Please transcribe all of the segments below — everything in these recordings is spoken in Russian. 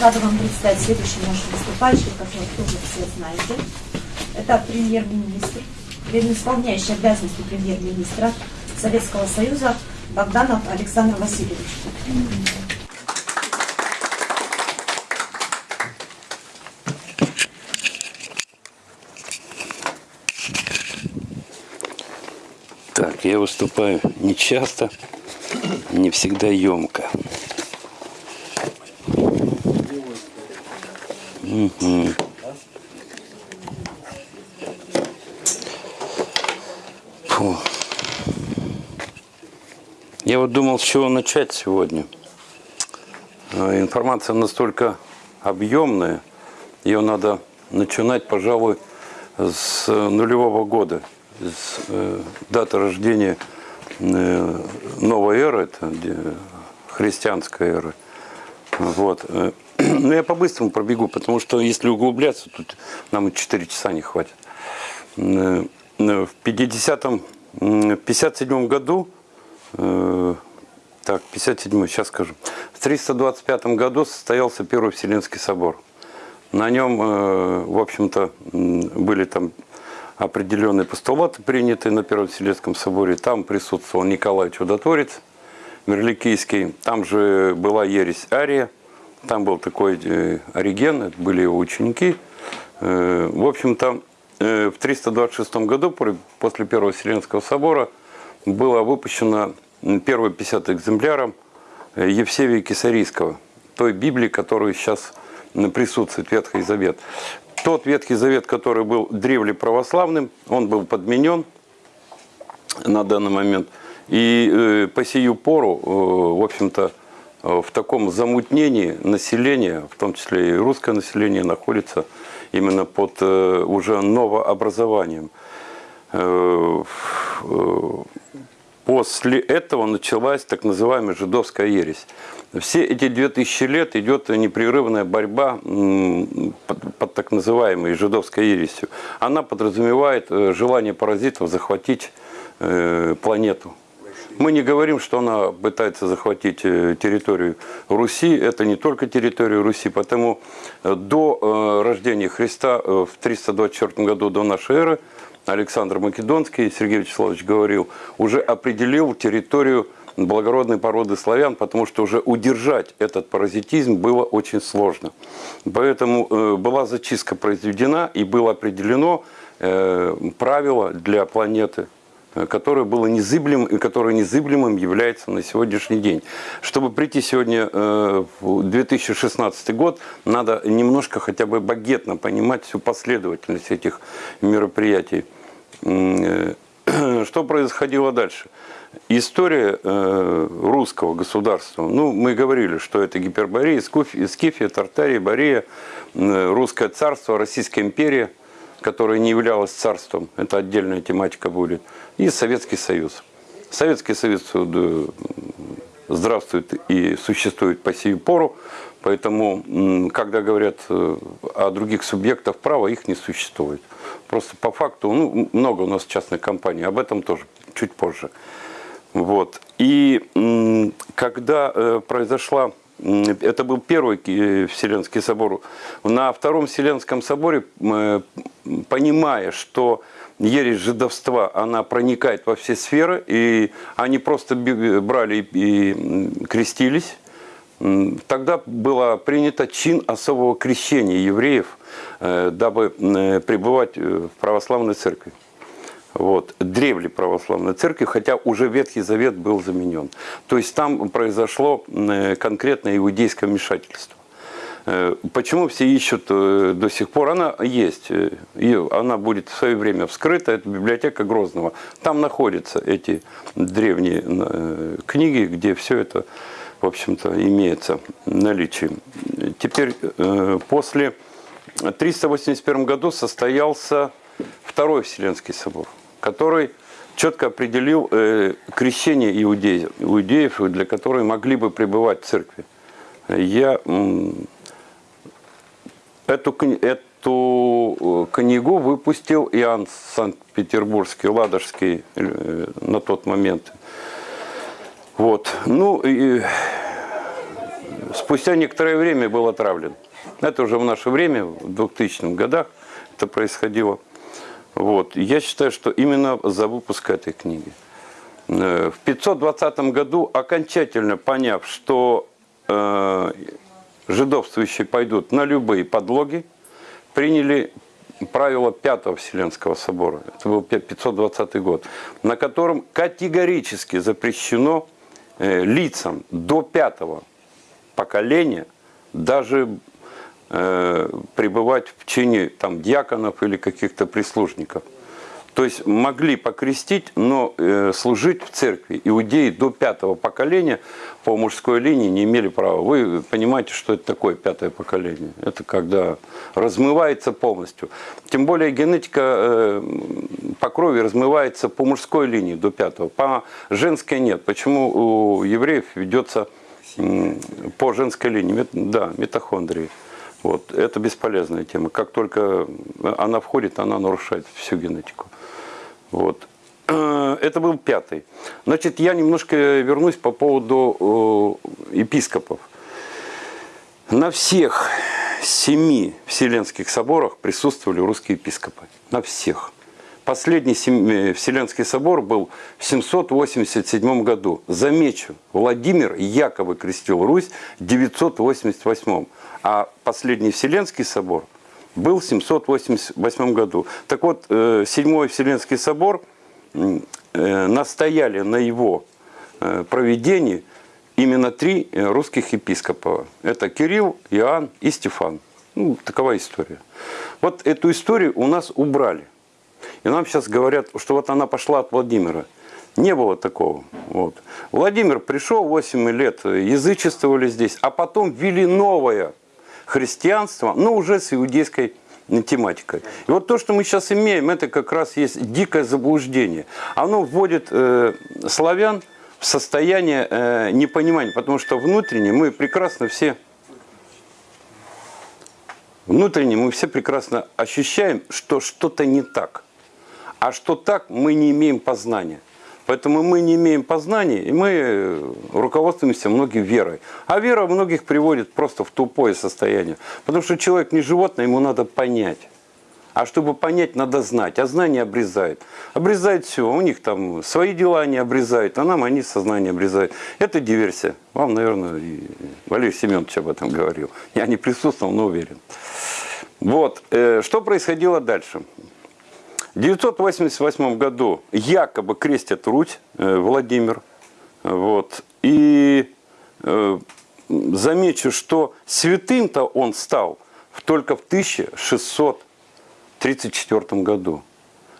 Рада вам представить следующего нашего выступающего, которого тоже все знаете. Это премьер-министр, исполняющий обязанности премьер-министра Советского Союза Богданов Александр Васильевич. Так, я выступаю не часто, не всегда емко. Мгм. Фу. Я вот думал, с чего начать сегодня. Э, Информация настолько объемная, ее надо начинать, пожалуй, с э, нулевого года, с э, даты рождения новой эры, это где христианская эра. Вот. Ну, я по-быстрому пробегу, потому что если углубляться, тут нам и 4 часа не хватит. Э, В 50-м, м, 57 году, э, так, 57 сейчас скажу, в 325 году состоялся Первый Вселенский собор. На нем, э, в общем-то, были там определенные постулаты, принятые на Первом Вселенском соборе. Там присутствовал Николай Чудотворец, Мерликийский. Там же была ересь Ария. Там был такой э, Ориген, это были его ученики. Э, В общем-то, э, в 326 году, после Первого Вселенского собора, было выпущено первые 50 экземпляров Евсевия Кесарийского, той Библии, которая сейчас присутствует, Ветхий Завет. Тот Ветхий Завет, который был древле православным, он был подменен на данный момент. И по сию пору, в общем-то, в таком замутнении население, в том числе и русское население, находится именно под э, уже новообразованием. Э, э, После этого началась так называемая жидовская ересь. Все эти две тысячи лет идет непрерывная борьба под, под так называемой жидовской ересью. Она подразумевает э, желание паразитов захватить э, планету. Мы не говорим, что она пытается захватить э, территорию Руси. Это не только территория Руси, потому э, до э, рождения Христа в 324 году до нашей эры Александр Македонский, Сергей Вячеславович говорил, уже определил территорию благородной породы славян, потому что уже удержать этот паразитизм было очень сложно. Поэтому была зачистка произведена и было определено правило для планеты, которое было незыблемым и которое незыблемым является на сегодняшний день. Чтобы прийти сегодня э, в 2016 год, надо немножко хотя бы багетно понимать всю последовательность этих мероприятий. Э, Что происходило дальше? История э, русского государства, ну, мы говорили, что это Гиперборея, Скифия, Тартария, Борея, э, Русское царство, Российская империя, которая не являлась царством, это отдельная тематика будет, и Советский Союз. Советский Союз э, здравствует и существует по сию пору, поэтому, когда говорят э, о других субъектах права, их не существует. Просто по факту, ну, много у нас частных компаний, об этом тоже чуть позже. Вот. И когда э, произошла, это был первый Ки- Вселенский собор, на Втором Вселенском соборе, понимая, что ересь жидовства, она проникает во все сферы, и они просто брали и крестились, Тогда было принято чин особого крещения евреев, э, дабы э, пребывать э, в православной церкви. Вот, древле православной церкви, хотя уже Ветхий Завет был заменен. То есть там произошло конкретное иудейское вмешательство. Э, Почему все ищут э, до сих пор? Она есть, э, и она будет в свое время вскрыта, это библиотека Грозного. Там находятся эти древние э, книги, где все это, в общем-то, имеется в наличии. Теперь, э, после 381 году состоялся Второй Вселенский собор, который четко определил э, крещение иудеев, для которых могли бы пребывать в церкви. Я эту, эту э, книгу выпустил Иоанн Санкт-Петербургский, Ладожский э, на тот момент. Вот. Ну, и с спустя некоторое время был отравлен. Это уже в наше время, в 2000-х годах это происходило. Вот. Я считаю, что именно за выпуск этой книги. Э, В 520 году, окончательно поняв, что э, жидовствующие пойдут на любые подлоги, приняли правила Пятого Вселенского собора, это был 520 год, на котором категорически запрещено э, лицам до пятого поколения даже э, пребывать в чине там, дьяконов или каких-то прислужников. То есть могли покрестить, но э, служить в церкви. Иудеи до пятого поколения по мужской линии не имели права. Вы понимаете, что это такое пятое поколение? Это когда размывается полностью. Тем более генетика э, по крови размывается по мужской линии до пятого, по женской нет. Почему у евреев ведется по женской линии? Да, митохондрии. Вот. Это бесполезная тема. Как только она входит, она нарушает всю генетику. Вот. Э, Это был пятый. Значит, я немножко вернусь по поводу э, епископов. На всех семи Вселенских соборах присутствовали русские епископы. На всех. Последний э, Вселенский собор был в 787 году. Замечу, Владимир якобы крестил Русь в 988. А последний Вселенский собор был в 788 году. Так вот, э, Седьмой Вселенский собор э, настояли на его э, проведении именно три русских епископа. Это Кирилл, Иоанн и Стефан. Ну, такова история. Вот эту историю у нас убрали. И нам сейчас говорят, что вот она пошла от Владимира. Не было такого. Вот. Владимир пришел, 8 лет язычествовали здесь, а потом ввели новое христианство, но уже с иудейской тематикой. И вот то, что мы сейчас имеем, это как раз есть дикое заблуждение. Оно вводит э, славян в состояние э, непонимания, потому что внутренне мы прекрасно все внутренне мы все прекрасно ощущаем, что что-то не так. А что так, мы не имеем познания. Поэтому мы не имеем познания, и мы руководствуемся многим верой. А вера многих приводит просто в тупое состояние. Потому что человек не животное, ему надо понять. А чтобы понять, надо знать. А знание обрезает. Обрезает все. У них там свои дела они обрезают, а нам они сознание обрезают. Это диверсия. Вам, наверное, и Валерий Семенович об этом говорил. Я не присутствовал, но уверен. Вот. э, Что происходило дальше? В 988 году якобы крестят Русь, э, Владимир. Вот. И э, замечу, что святым-то он стал только в 1634 году.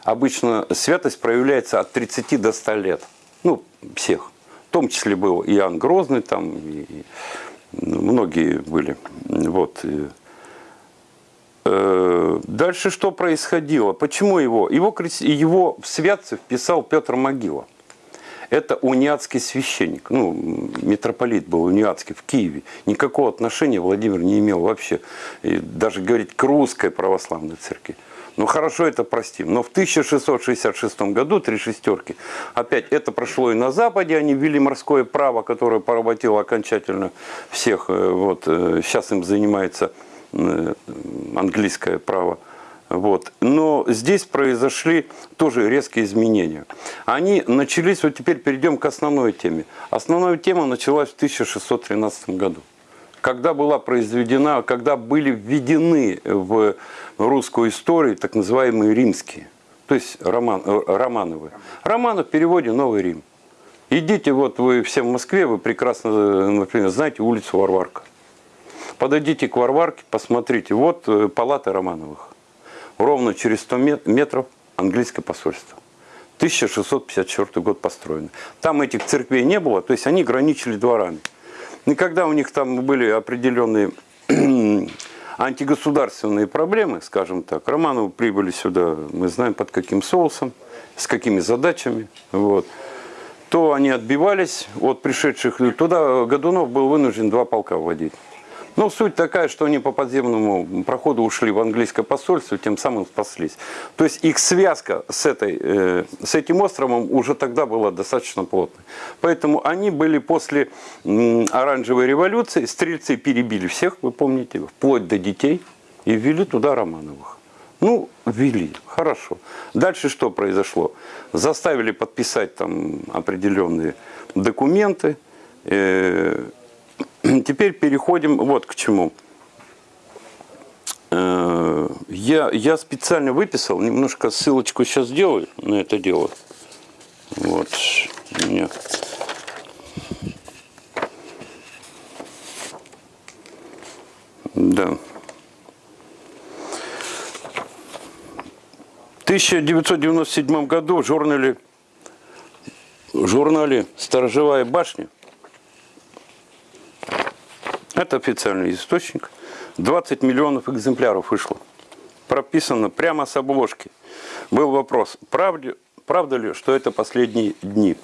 Обычно святость проявляется от 30 до 100 лет. Ну, всех. В том числе был Иоанн Грозный, там и многие были. Вот. Э, Дальше что происходило? Почему его? Его, его в святцы вписал Петр Могила. Это униатский священник, ну, митрополит был униатский в Киеве. Никакого отношения Владимир не имел вообще, и даже говорить к русской православной церкви. Ну хорошо, это простим. Но в 1666 году, три шестерки, опять это прошло и на Западе, они ввели морское право, которое поработило окончательно всех. э, Вот, э, сейчас им занимается английское право. Вот. Но здесь произошли тоже резкие изменения. Они начались, вот теперь перейдем к основной теме. Основная тема началась в 1613 году. Когда была произведена, когда были введены в русскую историю так называемые римские, то есть роман, э, романовые. Романы в переводе «Новый Рим». Идите, вот вы все в Москве, вы прекрасно, э, например, знаете улицу Варварка. Подойдите к Варварке, посмотрите, вот э, палата Романовых. Ровно через 100 мет- метров английское посольство. 1654 год построено. Там этих церквей не было, то есть они граничили дворами. И когда у них там были определенные антигосударственные проблемы, скажем так, Романовы прибыли сюда, мы знаем под каким соусом, с какими задачами, вот, то они отбивались от пришедших. Туда Годунов был вынужден два полка вводить. Ну, суть такая, что они по подземному проходу ушли в английское посольство, тем самым спаслись. То есть их связка с, этой, э, с этим островом уже тогда была достаточно плотной. Поэтому они были после оранжевой революции, стрельцы перебили всех, вы помните, вплоть до детей, и ввели туда Романовых. Ну, ввели, хорошо. Дальше что произошло? Заставили подписать там определенные документы. Теперь переходим вот к чему. Э, Я, я специально выписал, немножко ссылочку сейчас сделаю на это дело. Вот, у меня. Да. В 1997 году в журнале, в журнале «Сторожевая башня» Это официальный источник. 20 миллионов экземпляров вышло. Прописано прямо с обложки. Был вопрос, правда, правда ли, что это последние дни?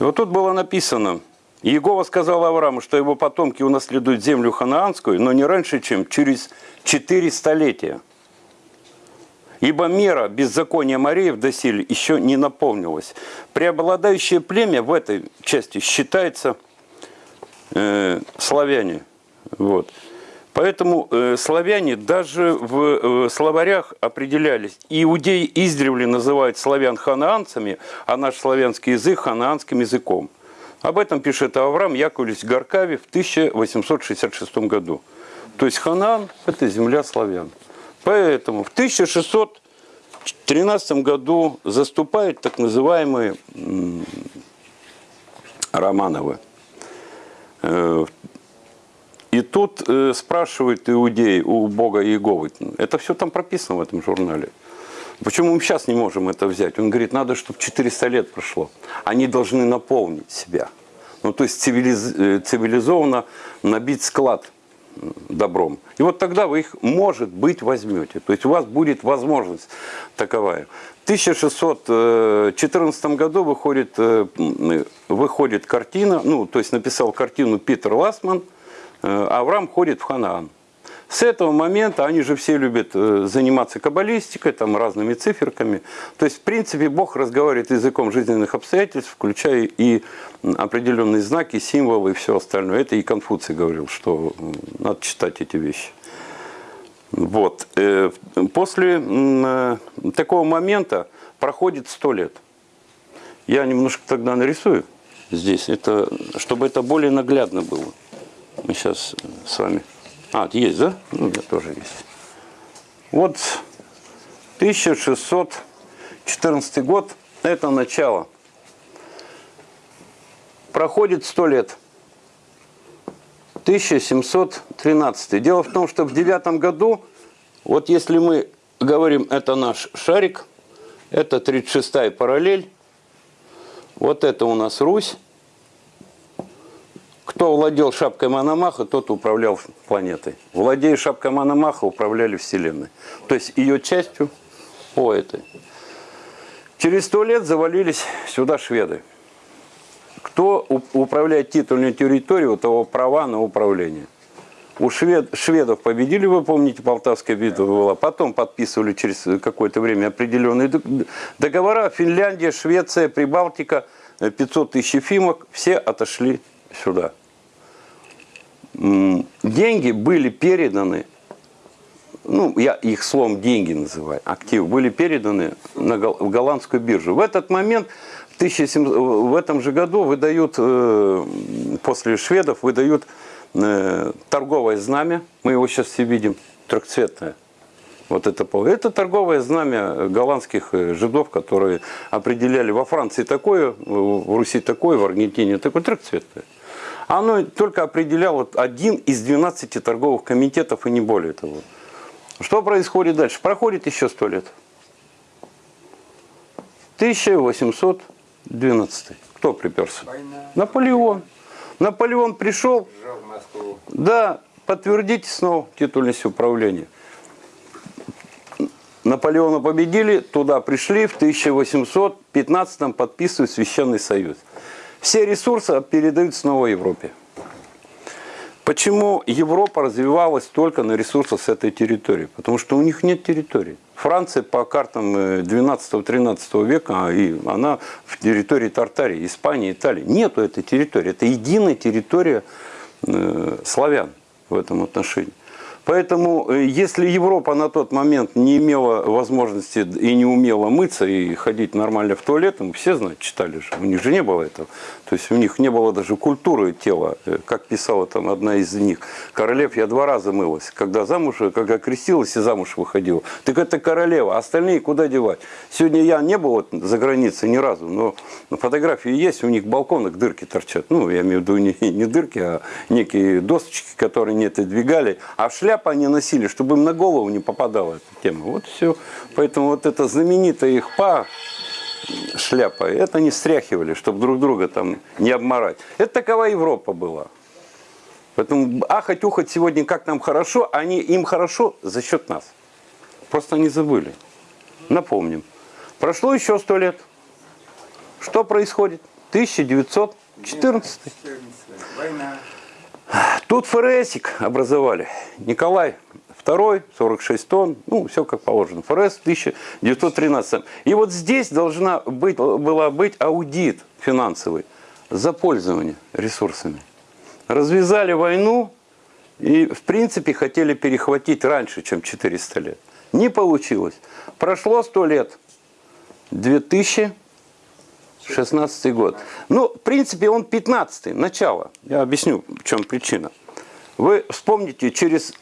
И вот тут было написано, Иегова сказал Аврааму, что его потомки унаследуют землю ханаанскую, но не раньше, чем через 4 столетия. Ибо мера беззакония Мареев доселе еще не наполнилась. Преобладающее племя в этой части считается э, славяне. Вот. Поэтому э, славяне даже в э, словарях определялись. Иудеи издревле называют славян ханаанцами, а наш славянский язык ханаанским языком. Об этом пишет Авраам Яковлевич Гаркави в 1866 году. То есть Ханаан – это земля славян. Поэтому в 1613 году заступают так называемые Романовы. Э, И тут э, спрашивают иудеи у Бога Иеговы, это все там прописано в этом журнале. Почему мы сейчас не можем это взять? Он говорит, надо, чтобы 400 лет прошло. Они должны наполнить себя. Ну, то есть цивилиз... э, цивилизованно набить склад добром. И вот тогда вы их, может быть, возьмете. То есть у вас будет возможность таковая. В 1614 году выходит, э, м, выходит картина, ну, то есть написал картину Питер Ласман, э, Авраам ходит в Ханаан. С этого момента они же все любят э, заниматься каббалистикой, там, разными циферками. То есть, в принципе, Бог разговаривает языком жизненных обстоятельств, включая и определенные знаки, символы и все остальное. Это и Конфуций говорил, что надо читать эти вещи. Вот. Э, После э, такого момента проходит сто лет. Я немножко тогда нарисую здесь, это, чтобы это более наглядно было. Мы сейчас с вами... А, есть, да? Ну, у тоже есть. Вот 1614 год, это начало. Проходит сто лет. 1713. Дело в том, что в девятом году, вот если мы говорим, это наш шарик, это 36-я параллель, вот это у нас Русь. Кто владел шапкой Мономаха, тот управлял планетой. Владея шапкой Мономаха, управляли Вселенной. То есть ее частью по этой. Через сто лет завалились сюда шведы. Кто управляет титульной территорией, у того права на управление. У швед, шведов победили, вы помните, Полтавская битва была. Потом подписывали через какое-то время определенные договора. Финляндия, Швеция, Прибалтика, э, 500 тысяч фимок, все отошли сюда. Деньги были переданы, ну, я их словом деньги называю, активы, были переданы на голландскую биржу. В этот момент, 1700 в этом же году, выдают, э, после шведов, выдают э, торговое знамя, мы его сейчас все видим, трехцветное. Вот это, это торговое знамя голландских э, жидов, которые определяли во Франции такое, в Руси такое, в Аргентине такое, трехцветное. Оно только определяло один из 12 торговых комитетов и не более того. Что происходит дальше? Проходит еще сто лет. 1812. Кто приперся? Война. Наполеон. Наполеон пришел, да, подтвердите снова титульность управления. Наполеона победили, туда пришли, в 1815 подписывают Священный Союз. Все ресурсы передают снова Европе. Почему Европа развивалась только на ресурсах с этой территории? Потому что у них нет территории. Франция по картам 12-13 века, и она в территории Тартарии, Испании, Италии. Нету этой территории. Это единая территория э, славян в этом отношении. Поэтому, э, если Европа на тот момент не имела возможности и не умела мыться и ходить нормально в туалет, мы все знают, читали же, у них же не было этого. То есть у них не было даже культуры тела, э, как писала там одна из них. Королев я два раза мылась, когда замуж, когда крестилась и замуж выходила. Так это королева, а остальные куда девать? Сегодня я не был вот за границей ни разу, но фотографии есть, у них балконах дырки торчат. Ну, я имею в виду не, не дырки, а некие досточки, которые не отодвигали. А в шляпе они носили, чтобы им на голову не попадала эта тема. Вот все. Поэтому вот эта знаменитая их па шляпа, это не стряхивали, чтобы друг друга там не обморать. Это такова Европа была. Поэтому ахать-ухать сегодня, как нам хорошо, они, им хорошо за счет нас. Просто они забыли. Напомним. Прошло еще сто лет. Что происходит? 1914. Война. Тут ФРСик образовали. Николай II, 46 тонн, ну, все как положено. ФРС 1913. И вот здесь должна быть, была быть аудит финансовый за пользование ресурсами. Развязали войну и, в принципе, хотели перехватить раньше, чем 400 лет. Не получилось. Прошло 100 лет. 2016 год. Ну, в принципе, он 15 начало. Я объясню, в чем причина. Вы вспомните, через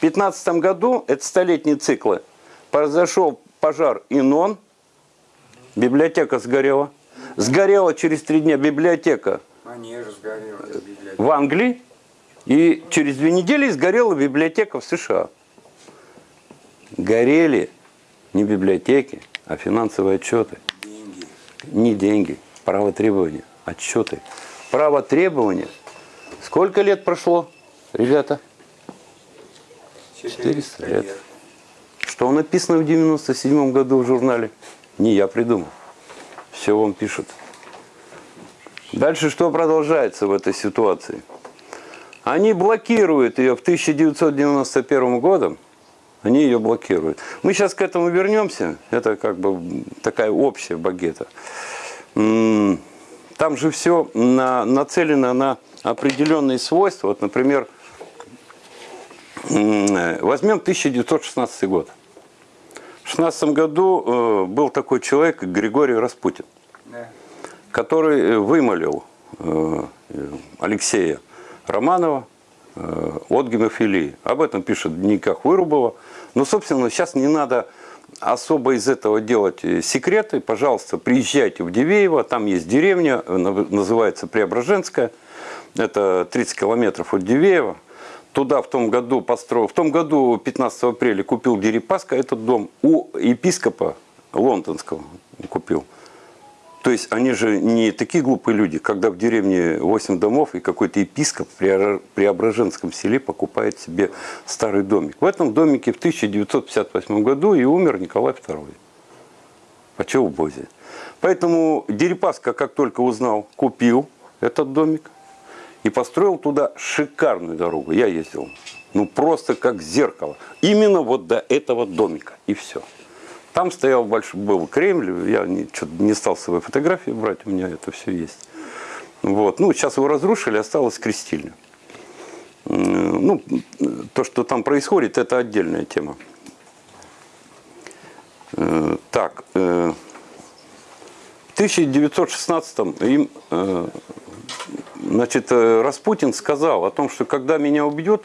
15 году, это столетние циклы, произошел пожар Инон, библиотека сгорела. Сгорела через три дня библиотека. в Англии. И через две недели сгорела библиотека в США. Горели не библиотеки, а финансовые отчеты. Не деньги, право требования, отчеты. Право требования. Сколько лет прошло, ребята? 400 лет. Что написано в 97 году в журнале? Не я придумал. Все вам пишут. Дальше что продолжается в этой ситуации? Они блокируют ее в 1991 годом. Они ее блокируют. Мы сейчас к этому вернемся. Это как бы такая общая багета. Там же все на, нацелено на определенные свойства. Вот, например, возьмем 1916 год. В 16 году э, был такой человек Григорий Распутин который э, вымолил э, Алексея Романова от гемофилии. Об этом пишет в дневниках Вырубова. Но, собственно, сейчас не надо особо из этого делать э, секреты. Пожалуйста, приезжайте в Дивеево, там есть деревня, называется Преображенская. Это 30 километров от Дивеева. Туда в том году построил, в том году 15 апреля купил Дерипаска этот дом у епископа лондонского купил. То есть они же не такие глупые люди, когда в деревне 8 домов и какой-то епископ Преобра- Преображенском селе покупает себе старый домик. В этом домике в 1958 году и умер Николай II. А чего в Бозе? Поэтому Дерипаска, как только узнал, купил этот домик и построил туда шикарную дорогу. Я ездил. Ну, просто как зеркало. Именно вот до этого домика. И все. Там стоял большой, был Кремль, я не, не стал с собой фотографии брать, у меня это все есть. Вот. Ну, сейчас его разрушили, осталась крестильня. Ну, то, что там происходит, это отдельная тема. Э, Так, э, в 1916 им, э, значит, Распутин сказал о том, что когда меня убьют,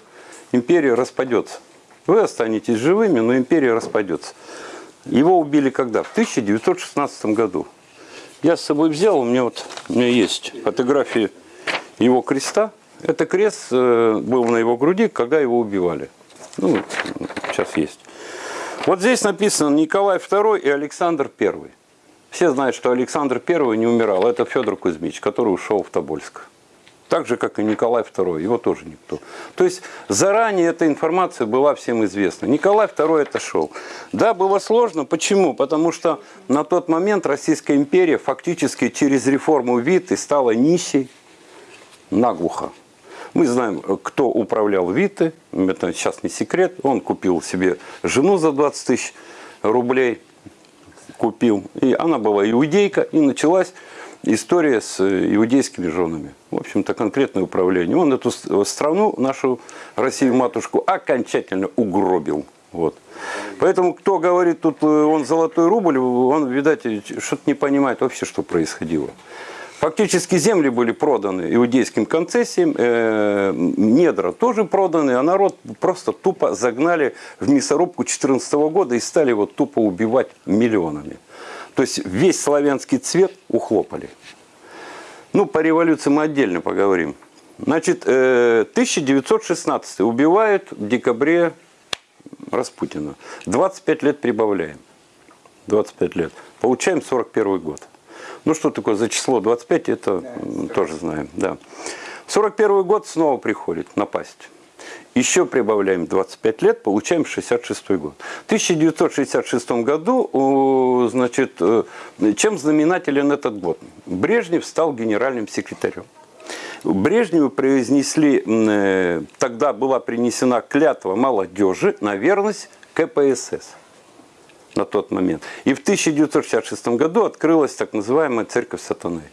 империя распадется. Вы останетесь живыми, но империя распадется. Его убили когда? В 1916 году. Я с собой взял, у меня вот у меня есть фотографии его креста. Это крест э, был на его груди, когда его убивали. Ну, сейчас есть. Вот здесь написано Николай II и Александр I. Все знают, что Александр I не умирал. Это Федор Кузьмич, который ушел в Тобольск. Так же, как и Николай II, его тоже никто. То есть заранее эта информация была всем известна. Николай II отошел. Да, было сложно. Почему? Потому что на тот момент Российская империя фактически через реформу ВИТ и стала нищей наглухо. Мы знаем, кто управлял Виты, это сейчас не секрет. Он купил себе жену за 20 тысяч рублей, купил. И она была иудейка, и началась история с иудейскими женами. В общем-то, конкретное управление. Он эту с- страну, нашу Россию-матушку, окончательно угробил. Вот. Поэтому, кто говорит, тут э, он золотой рубль, он, видать, что-то не понимает вообще, что происходило. Фактически земли были проданы иудейским концессиям, э, недра тоже проданы, а народ просто тупо загнали в мясорубку 2014 года и стали его тупо убивать миллионами. То есть весь славянский цвет ухлопали. Ну, по революции мы отдельно поговорим. Значит, э, 1916 убивают в декабре Распутина. 25 лет прибавляем. 25 лет. Получаем 41 год. Ну, что такое за число 25, это м, тоже знаем. Да. 41 год снова приходит напасть. Еще прибавляем 25 лет, получаем 66 год. В 1966 году, значит, э, чем знаменателен этот год? Брежнев стал генеральным секретарем. Брежневу произнесли, э, тогда была принесена клятва молодежи на верность КПСС на тот момент. И в 1966 году открылась так называемая церковь сатаны.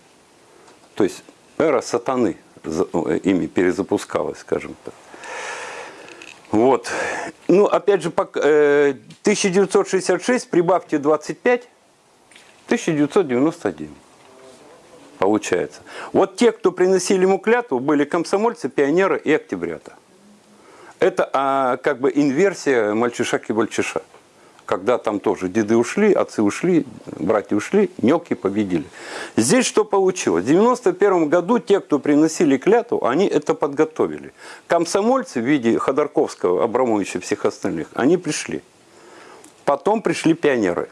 То есть эра сатаны э, ими перезапускалась, скажем так. Вот. Ну, опять же, пок- э, 1966 прибавьте 25, 1991 получается. Вот те, кто приносили ему клятву, были комсомольцы, пионеры и октябрята. Это а, как бы инверсия мальчишак и мальчиша. Когда там тоже деды ушли, отцы ушли, братья ушли, мелкие победили. Здесь что получилось? В 91 году те, кто приносили клятву, они это подготовили. Комсомольцы в виде Ходорковского, Абрамовича и всех остальных, они пришли. Потом пришли пионеры.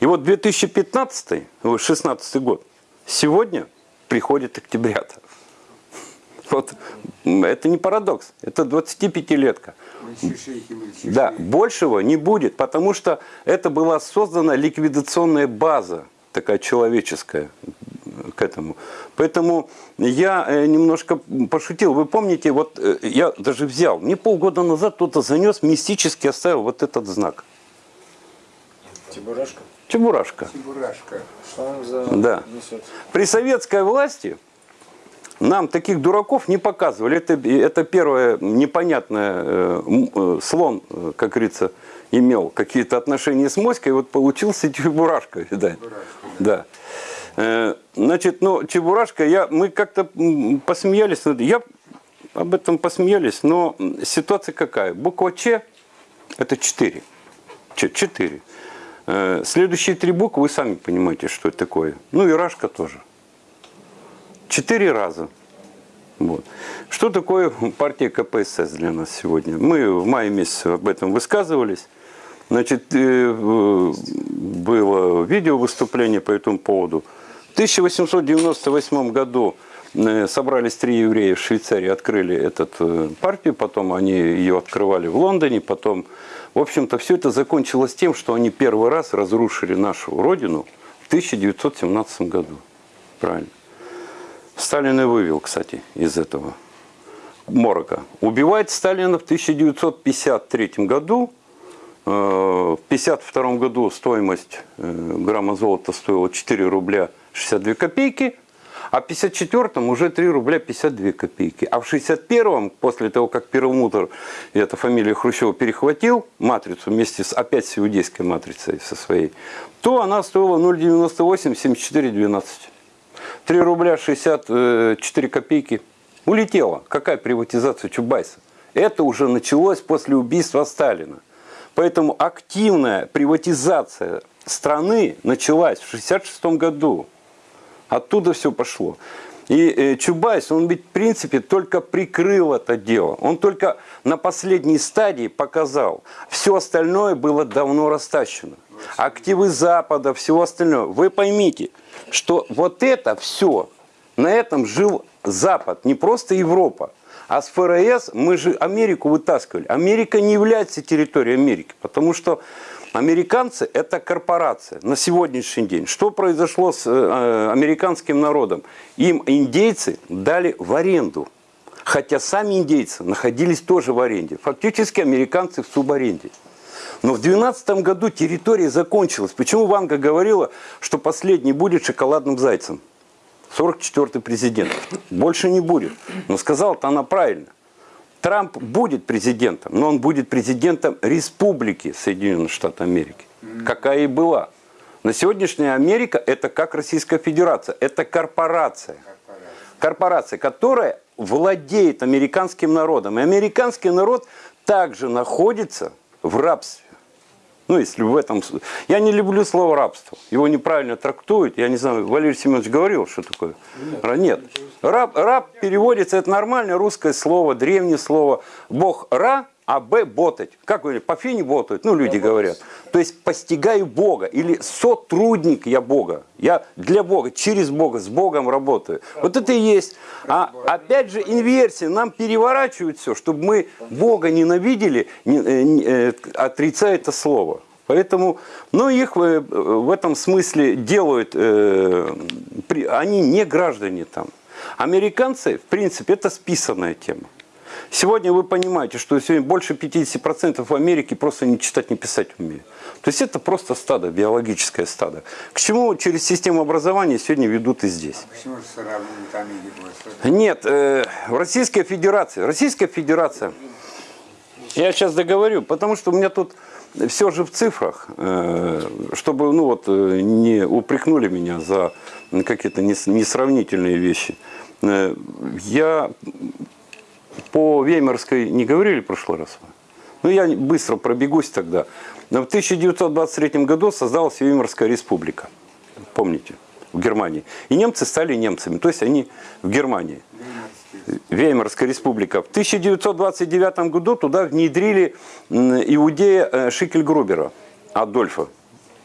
И вот 2015, 16 год, сегодня приходит октябрята. Вот это не парадокс, это 25-летка. Мальчишей и мальчишей. Да, большего не будет, потому что это была создана ликвидационная база, такая человеческая к этому. Поэтому я э, немножко пошутил. Вы помните, вот э, я даже взял, мне полгода назад кто-то занес, мистически оставил вот этот знак. Чебурашка? Чебурашка. Чебурашка. Что он за Да. несет? При советской власти нам таких дураков не показывали. Это, это первое непонятное. э, э, Слон, э, как говорится, имел какие-то отношения с моськой, вот получился Чебурашка, видать. Да. Э, Значит, ну, Чебурашка, я, мы как-то посмеялись. Я об этом посмеялись, но ситуация какая? Буква Ч – это 4. Ч, 4. Э, Следующие три буквы, вы сами понимаете, что это такое. Ну и Рашка тоже. Четыре раза. Вот. Что такое партия КПСС для нас сегодня? Мы в мае месяце об этом высказывались. Значит, э, было видео выступление по этому поводу. В 1898 году э, собрались три еврея в Швейцарии, открыли эту партию, потом они ее открывали в Лондоне, потом, в общем-то, все это закончилось тем, что они первый раз разрушили нашу родину в 1917 году. Правильно. Сталин и вывел, кстати, из этого морока. Убивать Сталина в 1953 году. Э, В 1952 году стоимость э, грамма золота стоила 4 рубля 62 копейки, а в 1954 уже 3 рубля 52 копейки. А в 1961, после того, как Перламутр, и эта фамилия Хрущева, перехватил матрицу вместе с опять с иудейской матрицей со своей, то она стоила 0,98, 74, 12. 3 рубля 64 копейки. Улетела. Какая приватизация Чубайса? Это уже началось после убийства Сталина. Поэтому активная приватизация страны началась в 1966 году. Оттуда все пошло. И э, Чубайс, он ведь в принципе только прикрыл это дело. Он только на последней стадии показал. Все остальное было давно растащено. Активы Запада, всего остального. Вы поймите, что вот это все, на этом жил Запад, не просто Европа. А с ФРС мы же Америку вытаскивали. Америка не является территорией Америки, потому что американцы – это корпорация на сегодняшний день. Что произошло с э, американским народом? Им индейцы дали в аренду. Хотя сами индейцы находились тоже в аренде. Фактически американцы в субаренде. Но в 2012 году территория закончилась. Почему Ванга говорила, что последний будет шоколадным зайцем? 44-й президент. Больше не будет. Но сказала-то она правильно. Трамп будет президентом, но он будет президентом республики Соединенных Штатов Америки. Какая и была. На сегодняшняя Америка это как Российская Федерация. Это корпорация. Корпорация, которая владеет американским народом. И американский народ также находится в рабстве. Ну, если в этом... Я не люблю слово рабство. Его неправильно трактуют. Я не знаю, Валерий Семенович говорил, что такое? Ра- Нет. Раб, раб переводится, это нормальное русское слово, древнее слово. Бог Ра, а Б ботать. Как говорят, по фине ботают, ну, люди говорят. То есть постигаю Бога или сотрудник я Бога. Я для Бога, через Бога, с Богом работаю. Вот это и есть. А опять же инверсия. Нам переворачивают все, чтобы мы Бога ненавидели, не- э, не- э, отрицая это слово. Поэтому, ну, их э, в этом смысле делают, э, при- они не граждане там. Американцы, в принципе, это списанная тема. Сегодня вы понимаете, что сегодня больше 50% в Америке просто не читать, не писать умеют. То есть это просто стадо, биологическое стадо. К чему через систему образования сегодня ведут и здесь. Почему же сравнивают Америку? Нет, э, в Российская Федерация. Российская Федерация. Я сейчас договорю, потому что у меня тут все же в цифрах, э, чтобы ну вот, э, не упрекнули меня за какие-то нес- несравнительные вещи. Э, Я по Веймарской не говорили в прошлый раз? Ну, я быстро пробегусь тогда. Но в 1923 году создалась Веймарская республика. Помните? В Германии. И немцы стали немцами. То есть они в Германии. Веймарская республика. В 1929 году туда внедрили иудея э, Шикельгрубера, Адольфа.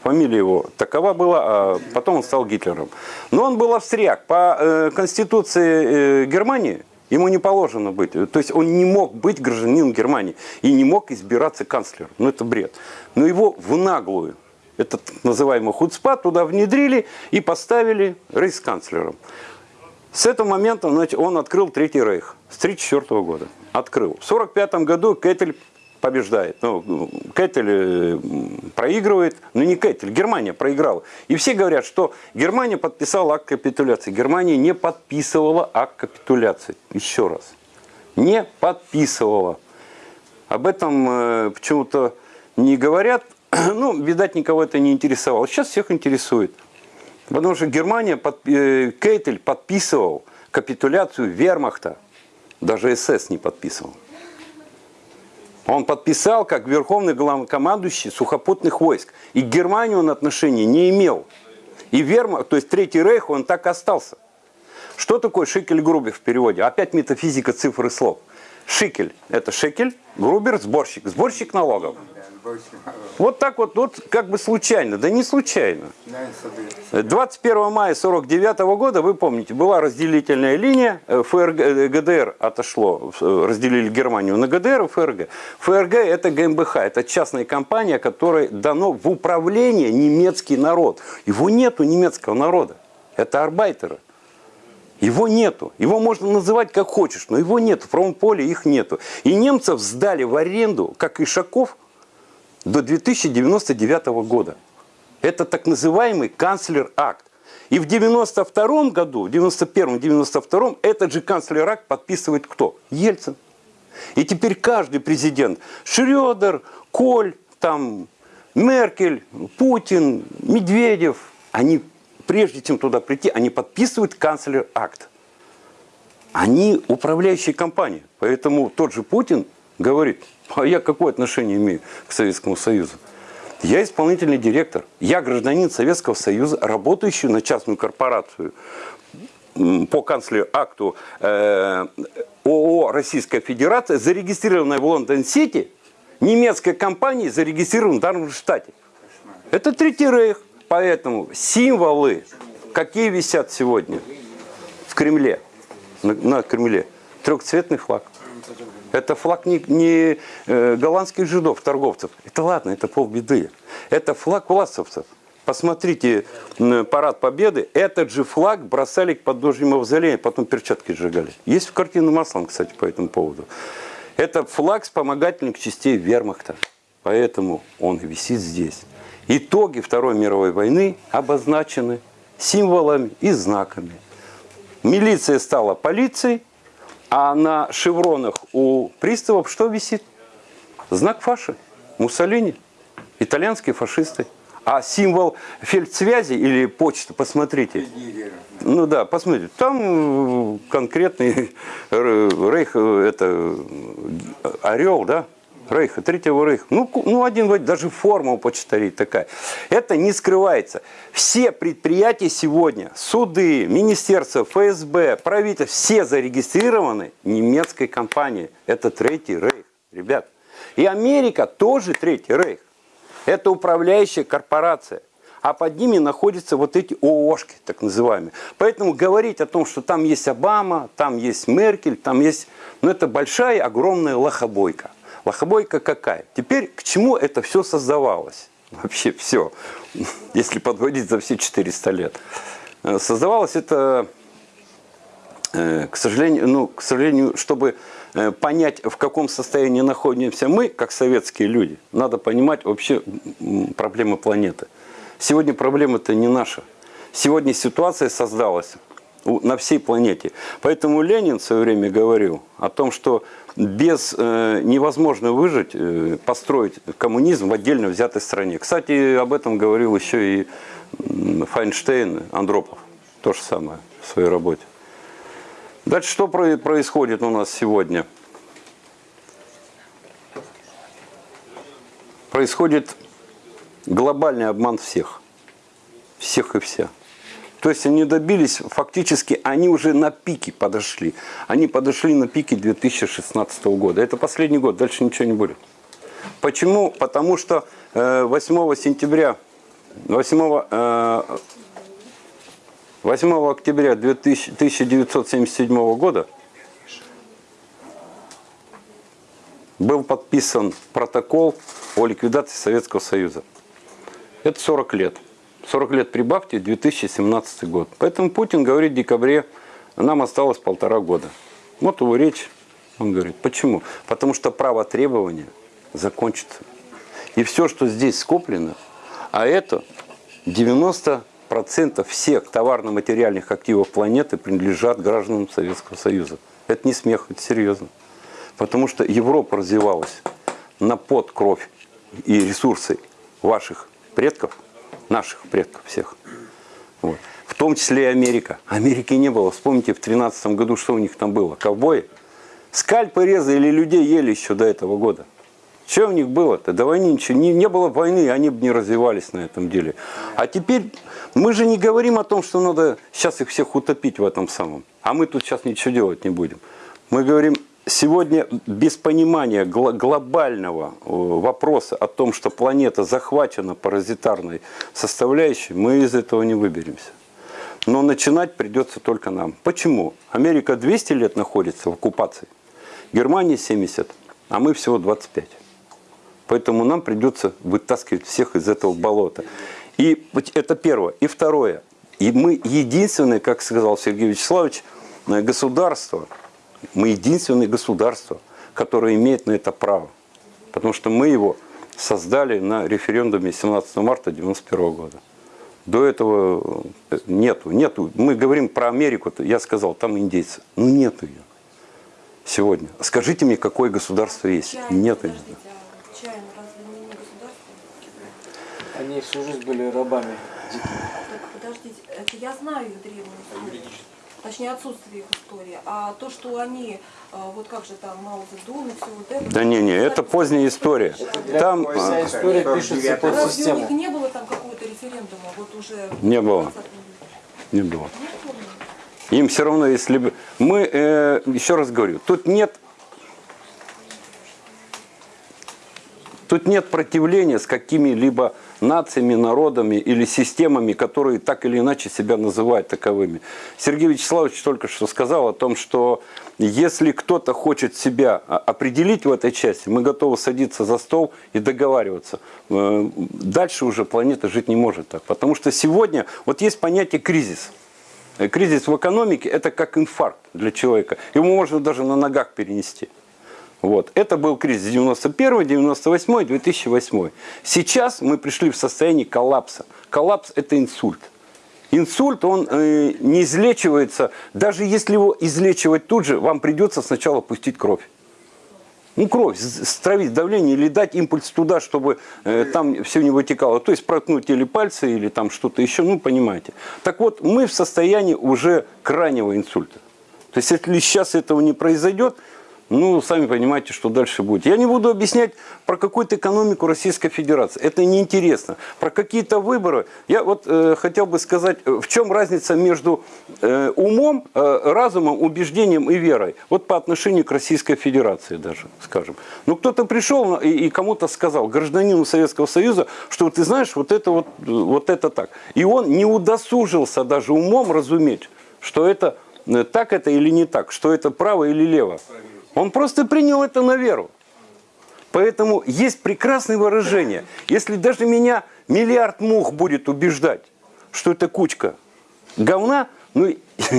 Фамилия его такова была, а потом он стал Гитлером. Но он был австрияк. По э, конституции э, Германии ему не положено быть. То есть он не мог быть гражданином Германии и не мог избираться канцлером. Ну это бред. Но его в наглую, этот называемый хуцпа, туда внедрили и поставили рейхсканцлером. С этого момента значит, он открыл Третий Рейх. С 1934 года. Открыл. В 1945 году Кетель побеждает. Ну, Кетель э, проигрывает. Но не Кетель, Германия проиграла. И все говорят, что Германия подписала акт капитуляции. Германия не подписывала акт капитуляции. Еще раз. Не подписывала. Об этом э, почему-то не говорят. Ну, видать, никого это не интересовало. Сейчас всех интересует. Потому что Германия, под, э, Кейтель подписывал капитуляцию вермахта. Даже СС не подписывал. Он подписал как верховный главнокомандующий сухопутных войск. И к Германии он отношения не имел. И вермахт, то есть Третий Рейх, он так остался. Что такое шикель грубер в переводе? Опять метафизика цифр и слов. Шикель – это шекель, грубер – сборщик. Сборщик налогов. Вот так вот, вот как бы случайно. Да не случайно. Да, соберется. 21 мая 49 года, вы помните, была разделительная линия, э, ФРГ, э, ГДР отошло, э, разделили Германию на ГДР и ФРГ. ФРГ это ГМБХ, это частная компания, которой дано в управление немецкий народ. Его нету немецкого народа, это арбайтеры. Его нету. Его можно называть как хочешь, но его нету. В правом поле их нету. И немцев сдали в аренду, как Ишаков, до 2099 года. Это так называемый канцлер-акт. И в 92 году, в 91-92 этот же канцлер-акт подписывает кто? Ельцин. И теперь каждый президент, Шредер, Коль, там, Меркель, Путин, Медведев, они, прежде чем туда прийти, они подписывают канцлер-акт. Они управляющие компании. Поэтому тот же Путин говорит, а я какое отношение имею к Советскому Союзу? Я исполнительный директор. Я гражданин Советского Союза, работающий на частную корпорацию по канцлер-акту э, ООО «Российская Федерация», зарегистрированная в Лондон-Сити, немецкой компанией, зарегистрированной в Дармштадте. Это Третий Рейх. Поэтому символы, какие висят сегодня в Кремле, на, на Кремле, трехцветный флаг. Это флаг не, не э, голландских жидов, торговцев. Это ладно, это полбеды. Это флаг власовцев. Посмотрите парад Победы. Этот же флаг бросали к подножию мавзолея, потом перчатки сжигали. Есть картина маслом, кстати, по этому поводу. Это флаг вспомогательных частей вермахта. Поэтому он висит здесь. Итоги Второй мировой войны обозначены символами и знаками. Милиция стала полицией, а на шевронах у приставов что висит? Знак фаши. Муссолини. Итальянские фашисты. А символ фельдсвязи или почты, посмотрите. Ну да, посмотрите, там э, конкретный р- рейх, э, это э, орел, да? Рейха, третьего рейха. Ну, ну один, даже форма у почтарей такая. Это не скрывается. Все предприятия сегодня, суды, министерства, ФСБ, правительство, все зарегистрированы немецкой компанией. Это третий рейх, ребят. И Америка тоже третий рейх. Это управляющая корпорация. А под ними находятся вот эти ООшки, так называемые. Поэтому говорить о том, что там есть Обама, там есть Меркель, там есть... Ну, это большая, огромная лохобойка. Лохобойка какая? Теперь к чему это все создавалось? Вообще все. Если подводить за все 400 лет. Э, Создавалось это Э, к сожалению, ну, к сожалению, чтобы э, понять, в каком состоянии находимся мы, как советские люди, надо понимать вообще проблемы планеты. Сегодня проблема-то не наша. Сегодня ситуация создалась на всей планете. Поэтому Ленин в свое время говорил о том, что без э, невозможно выжить, э, построить коммунизм в отдельно взятой стране. Кстати, об этом говорил еще и Файнштейн, Андропов. То же самое в своей работе. Дальше что про- происходит у нас сегодня? Происходит глобальный обман всех. Всех и вся. То есть они добились, фактически, они уже на пике подошли. Они подошли на пике 2016 года. Это последний год, дальше ничего не будет. Почему? Потому что э, 8 сентября, 8 э, 8 октября 2000 1977 года был подписан протокол о ликвидации Советского Союза. Это 40 лет. 40 лет прибавьте, 2017 год. Поэтому Путин говорит в декабре, нам осталось полтора года. Вот его речь. Он говорит, почему? Потому что право требования закончится. И все, что здесь скоплено, а это 90% всех товарно-материальных активов планеты принадлежат гражданам Советского Союза. Это не смех, это серьезно. Потому что Европа развивалась на пот, кровь и ресурсы ваших предков, наших предков всех. Вот. В том числе и Америка. Америки не было. Вспомните, в 13 году что у них там было? Ковбои? Скальпы резали, людей ели еще до этого года. Что у них было-то? До войны ничего. Не, не было войны, они бы не развивались на этом деле. А теперь мы же не говорим о том, что надо сейчас их всех утопить в этом самом. А мы тут сейчас ничего делать не будем. Мы говорим, сегодня без понимания глобального э, вопроса о том, что планета захвачена паразитарной составляющей, мы из этого не выберемся. Но начинать придется только нам. Почему? Америка 200 лет находится в оккупации, Германия 70, а мы всего 25. Поэтому нам придется вытаскивать всех из этого болота. И это первое. И второе. И мы единственное, как сказал Сергей Вячеславович, э, государство, мы единственное государство, которое имеет на это право. Потому что мы его создали на референдуме 17 марта 1991 года. До этого э, нету, нету. Мы говорим про Америку, я сказал, там индейцы. Ну нету ее сегодня. Скажите мне, какое государство есть? Чайна, Нету. ее. подождите, а Чайна разве не государство? Они всю жизнь были рабами дикими. Так подождите, это я знаю их древнюю. Точнее, отсутствие их истории. А то, что они, а, вот как же там, Мао Цзэдун и все вот это... Да не, не, это поздняя история. Там Вся а, история пишется под Разве у них систему. не было там какого-то референдума? Вот уже... Не было. 20 веке? не было. Им все равно, если бы... Мы, э, еще раз говорю, тут нет... Тут нет противления с какими-либо нациями, народами или системами, которые так или иначе себя называют таковыми. Сергей Вячеславович только что сказал о том, что если кто-то хочет себя а, определить в этой части, мы готовы садиться за стол и договариваться. Э, Дальше уже планета жить не может так. Потому что сегодня вот есть понятие кризис. Э, Кризис в экономике – это как инфаркт для человека. Его можно даже на ногах перенести. Вот. Это был кризис 91, 98, 2008. Сейчас мы пришли в состояние коллапса. Коллапс – это инсульт. Инсульт, он э, не излечивается. Даже если его излечивать тут же, вам придется сначала пустить кровь. Ну, кровь, стравить давление или дать импульс туда, чтобы э, там все не вытекало. То есть проткнуть или пальцы, или там что-то еще, ну, понимаете. Так вот, мы в состоянии уже крайнего инсульта. То есть, если сейчас этого не произойдет, ну, сами понимаете, что дальше будет. Я не буду объяснять про какую-то экономику Российской Федерации. Это неинтересно. Про какие-то выборы. Я вот э, хотел бы сказать, э, в чем разница между э, умом, э, разумом, убеждением и верой. Вот по отношению к Российской Федерации даже, скажем. Ну, кто-то пришел и, и кому-то сказал, гражданину Советского Союза, что ты знаешь, вот это вот, вот это так. И он не удосужился даже умом разуметь, что это э, так это или не так, что это право или лево. Он просто принял это на веру. Поэтому есть прекрасное выражение. Если даже меня миллиард мух будет убеждать, что это кучка говна, ну,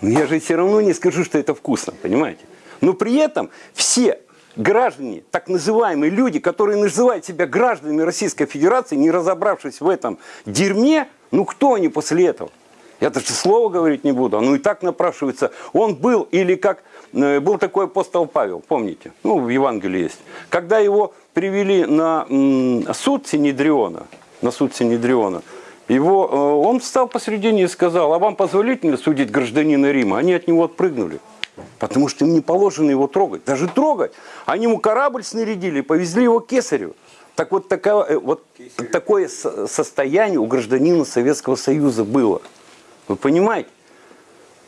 ну, я же все равно не скажу, что это вкусно, понимаете? Но при этом все граждане, так называемые люди, которые называют себя гражданами Российской Федерации, не разобравшись в этом дерьме, ну кто они после этого? Я даже слова говорить не буду, оно и так напрашивается. Он был, или как был такой апостол Павел, помните? Ну, в Евангелии есть. Когда его привели на суд Синедриона, на суд Синедриона, его, э, он встал посредине и сказал, а вам позволительно судить гражданина Рима? Они от него отпрыгнули. Потому что им не положено его трогать. Даже трогать. Они ему корабль снарядили, повезли его к кесарю. Так вот, э, вот такое со- состояние у гражданина Советского Союза было. Вы понимаете?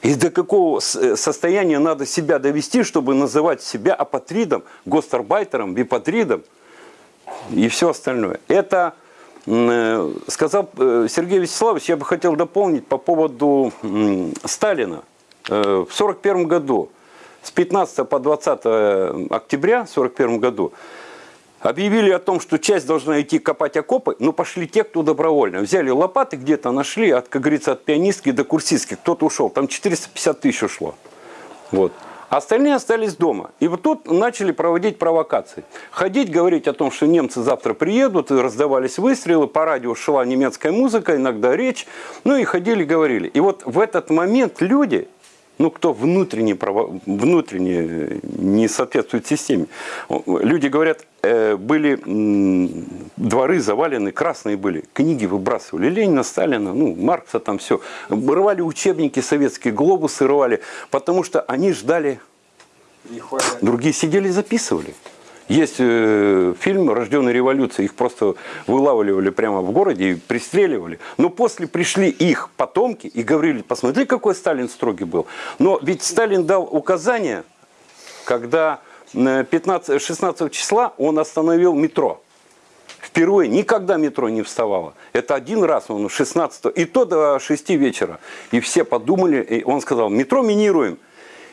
И до какого э, состояния надо себя довести, чтобы называть себя апатридом, гостарбайтером, бипатридом и все остальное. Это э, сказал э, Сергей Вячеславович, я бы хотел дополнить по поводу Сталина. В 1941 году, с 15 по 20 октября в 1941 году, Объявили о том, что часть должна идти копать окопы, но пошли те, кто добровольно. Взяли лопаты где-то, нашли, от, как говорится, от пианистки до курсистки. Кто-то ушел, там 450 тысяч ушло. Вот. Остальные остались дома. И вот тут начали проводить провокации. Ходить, говорить о том, что немцы завтра приедут, и раздавались выстрелы, по радио шла немецкая музыка, иногда речь. Ну и ходили, говорили. И вот в этот момент люди, ну кто внутренне, внутренне э, не соответствует системе, люди говорят, э, были м, дворы завалены, красные были, книги выбрасывали, Ленина, Сталина, ну, Маркса там все. Рвали учебники советские, глобусы рвали, потому что они ждали. Другие сидели и записывали. Есть э, фильм «Рожденная революция», их просто вылавливали прямо в городе и пристреливали. Но после пришли их потомки и говорили, посмотри, какой Сталин строгий был. Но ведь Сталин дал указание, когда э, 15, 16 числа он остановил метро. Впервые никогда метро не вставало. Это один раз он 16 и то до 6 вечера. И все подумали, и он сказал, метро минируем.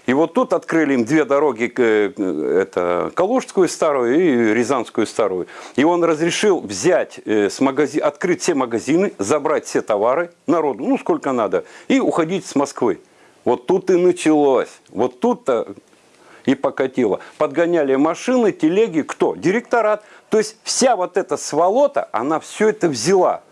И вот тут открыли им две дороги, э, это Калужскую старую и Рязанскую старую. И он разрешил взять, э, с магази... открыть все магазины, забрать все товары народу, ну сколько надо, и уходить с Москвы. Вот тут и началось. Вот тут-то и покатило. Подгоняли машины, телеги, кто? Директорат. То есть вся вот эта сволота, она все это взяла.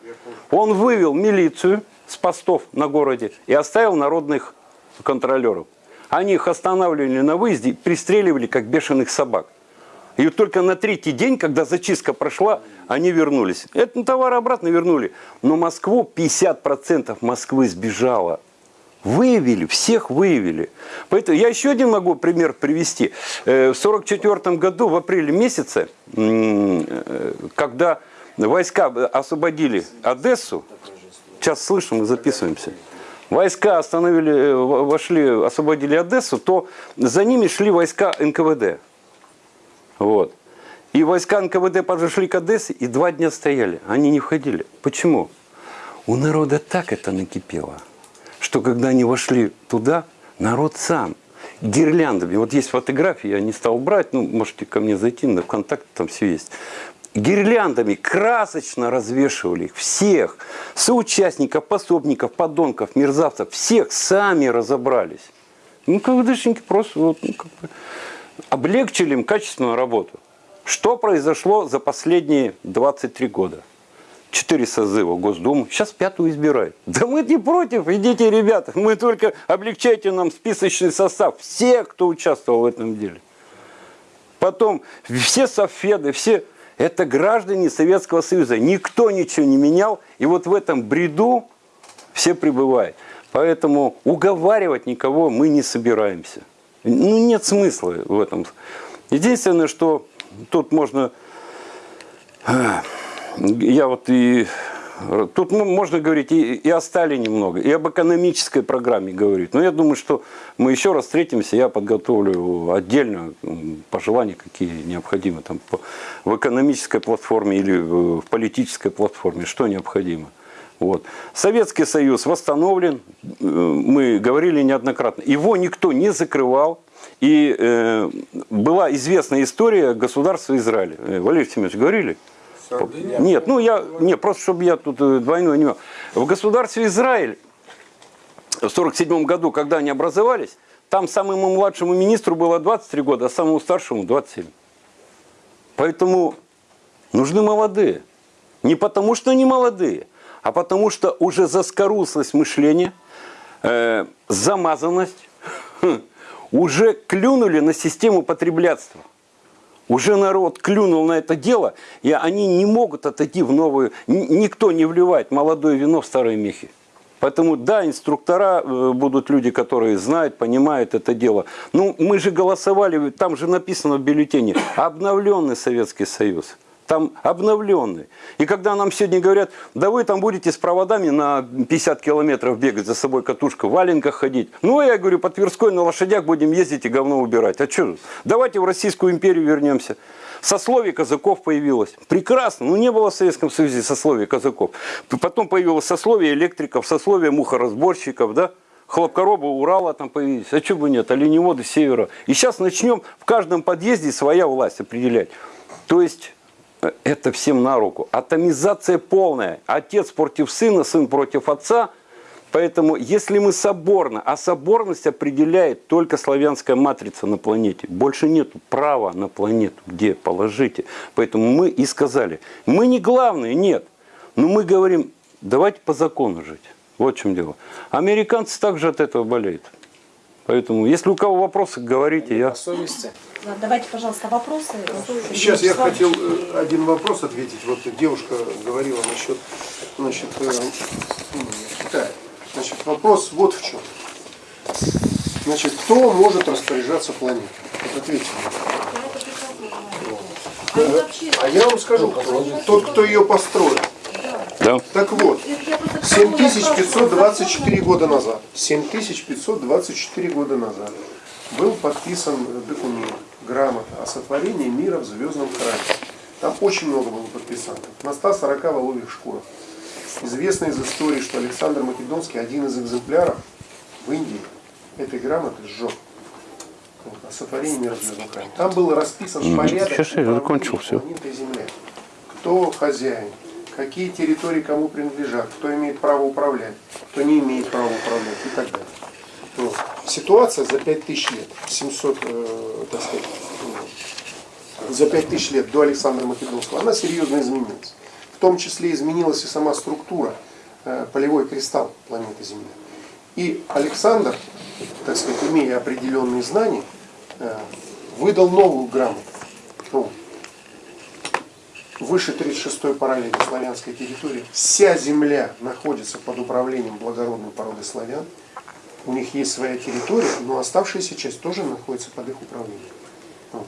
Он вывел милицию с постов на городе и оставил народных контролеров. Они их останавливали на выезде, пристреливали как бешеных собак. И вот только на третий день, когда зачистка прошла, они вернулись. Это товар обратно вернули. Но Москву, 50% Москвы сбежало. Выявили, всех выявили. Поэтому я еще один могу пример привести. Э, В 1944 году, в апреле месяце, э, когда войска освободили Одессу, сейчас слышим, мы записываемся, войска остановили, э, вошли, освободили Одессу, то за ними шли войска НКВД. Вот. И войска НКВД подошли к Одессе и два дня стояли. Они не входили. Почему? У народа так это накипело, что когда они вошли туда, народ сам гирляндами. Вот есть фотографии, я не стал брать, ну, можете ко мне зайти, на контакт там все есть. Гирляндами красочно развешивали их, всех, соучастников, пособников, подонков, мерзавцев, всех сами разобрались. Ну, КВДшники просто вот, ну, как бы, облегчили им качественную работу. Что произошло за последние 23 года? Четыре созыва Госдумы. Сейчас пятую избирают. Да мы не против, идите, ребята. Мы только облегчайте нам списочный состав. Все, кто участвовал в этом деле. Потом все софеды, все... Это граждане Советского Союза. Никто ничего не менял. И вот в этом бреду все пребывают. Поэтому уговаривать никого мы не собираемся. Ну, нет смысла в этом. Единственное, что тут можно... Я вот и... Тут можно говорить и, и о Сталине много, и об экономической программе говорить. Но я думаю, что мы еще раз встретимся, я подготовлю отдельно пожелания, какие необходимы там, по, в экономической платформе или в политической платформе, что необходимо. Вот. Советский Союз восстановлен, э, мы говорили неоднократно, его никто не закрывал. И э, была известная история государства Израиля. Э, Валерий Семенович, говорили? Нет, ну я, не, просто чтобы я тут э, двойной не В государстве Израиль в 1947 году, когда они образовались, там самому младшему министру было 23 года, а самому старшему 27. Поэтому нужны молодые. Не потому, что они молодые, а потому, что уже заскорузлость мышления, э, замазанность, уже клюнули на систему потреблятства. Уже народ клюнул на это дело, и они не могут отойти в новую... Никто не вливает молодое вино в старые мехи. Поэтому, да, инструктора э, будут люди, которые знают, понимают это дело. Ну, мы же голосовали, там же написано в бюллетене, обновленный Советский Союз там обновленный. И когда нам сегодня говорят, да вы там будете с проводами на 50 километров бегать за собой катушка, в валенках ходить. Ну, я говорю, по Тверской на лошадях будем ездить и говно убирать. А что? Давайте в Российскую империю вернемся. Сословие казаков появилось. Прекрасно. Ну, не было в Советском Союзе сословия казаков. Потом появилось сословие электриков, сословие мухоразборщиков, да? хлопкоробы Урала там появились. А что бы нет, оленеводы севера. И сейчас начнем в каждом подъезде своя власть определять. То есть это всем на руку. Атомизация полная. Отец против сына, сын против отца. Поэтому, если мы соборно, а соборность определяет только славянская матрица на планете. Больше нет права на планету, где положите. Поэтому мы и сказали, мы не главные, нет. Но мы говорим, давайте по закону жить. Вот в чем дело. Американцы также от этого болеют. Поэтому, если у кого вопросы, говорите. Я... совести. Давайте, пожалуйста, вопросы. Сейчас я хотел э, один вопрос ответить. Вот девушка говорила насчет, э, Китая. Значит, вопрос вот в чем. Значит, кто может распоряжаться планетой? Вот ответьте. Э, А я вам скажу, кто. Тот, кто ее построил. Да. Так вот, 7524 года назад, 7524 года назад был подписан документ, грамота о сотворении мира в звездном храме. Там очень много было подписантов, на 140 воловьих шкурах. Известно из истории, что Александр Македонский, один из экземпляров в Индии, этой грамоты сжег. Вот, о сотворении мира в звездном храме. Там был расписан порядок Сейчас я закончил все. планеты Земля. Кто хозяин, какие территории кому принадлежат, кто имеет право управлять, кто не имеет права управлять и так далее. Вот. Ситуация за 5000 лет, 700, э, так сказать, за 5000 лет до Александра Македонского, она серьезно изменилась. В том числе изменилась и сама структура, э, полевой кристалл планеты Земля. И Александр, так сказать, имея определенные знания, э, выдал новую грамоту. Ну, выше 36-й параллели славянской территории. Вся земля находится под управлением благородной породы славян. У них есть своя территория, но оставшаяся часть тоже находится под их управлением. Вот.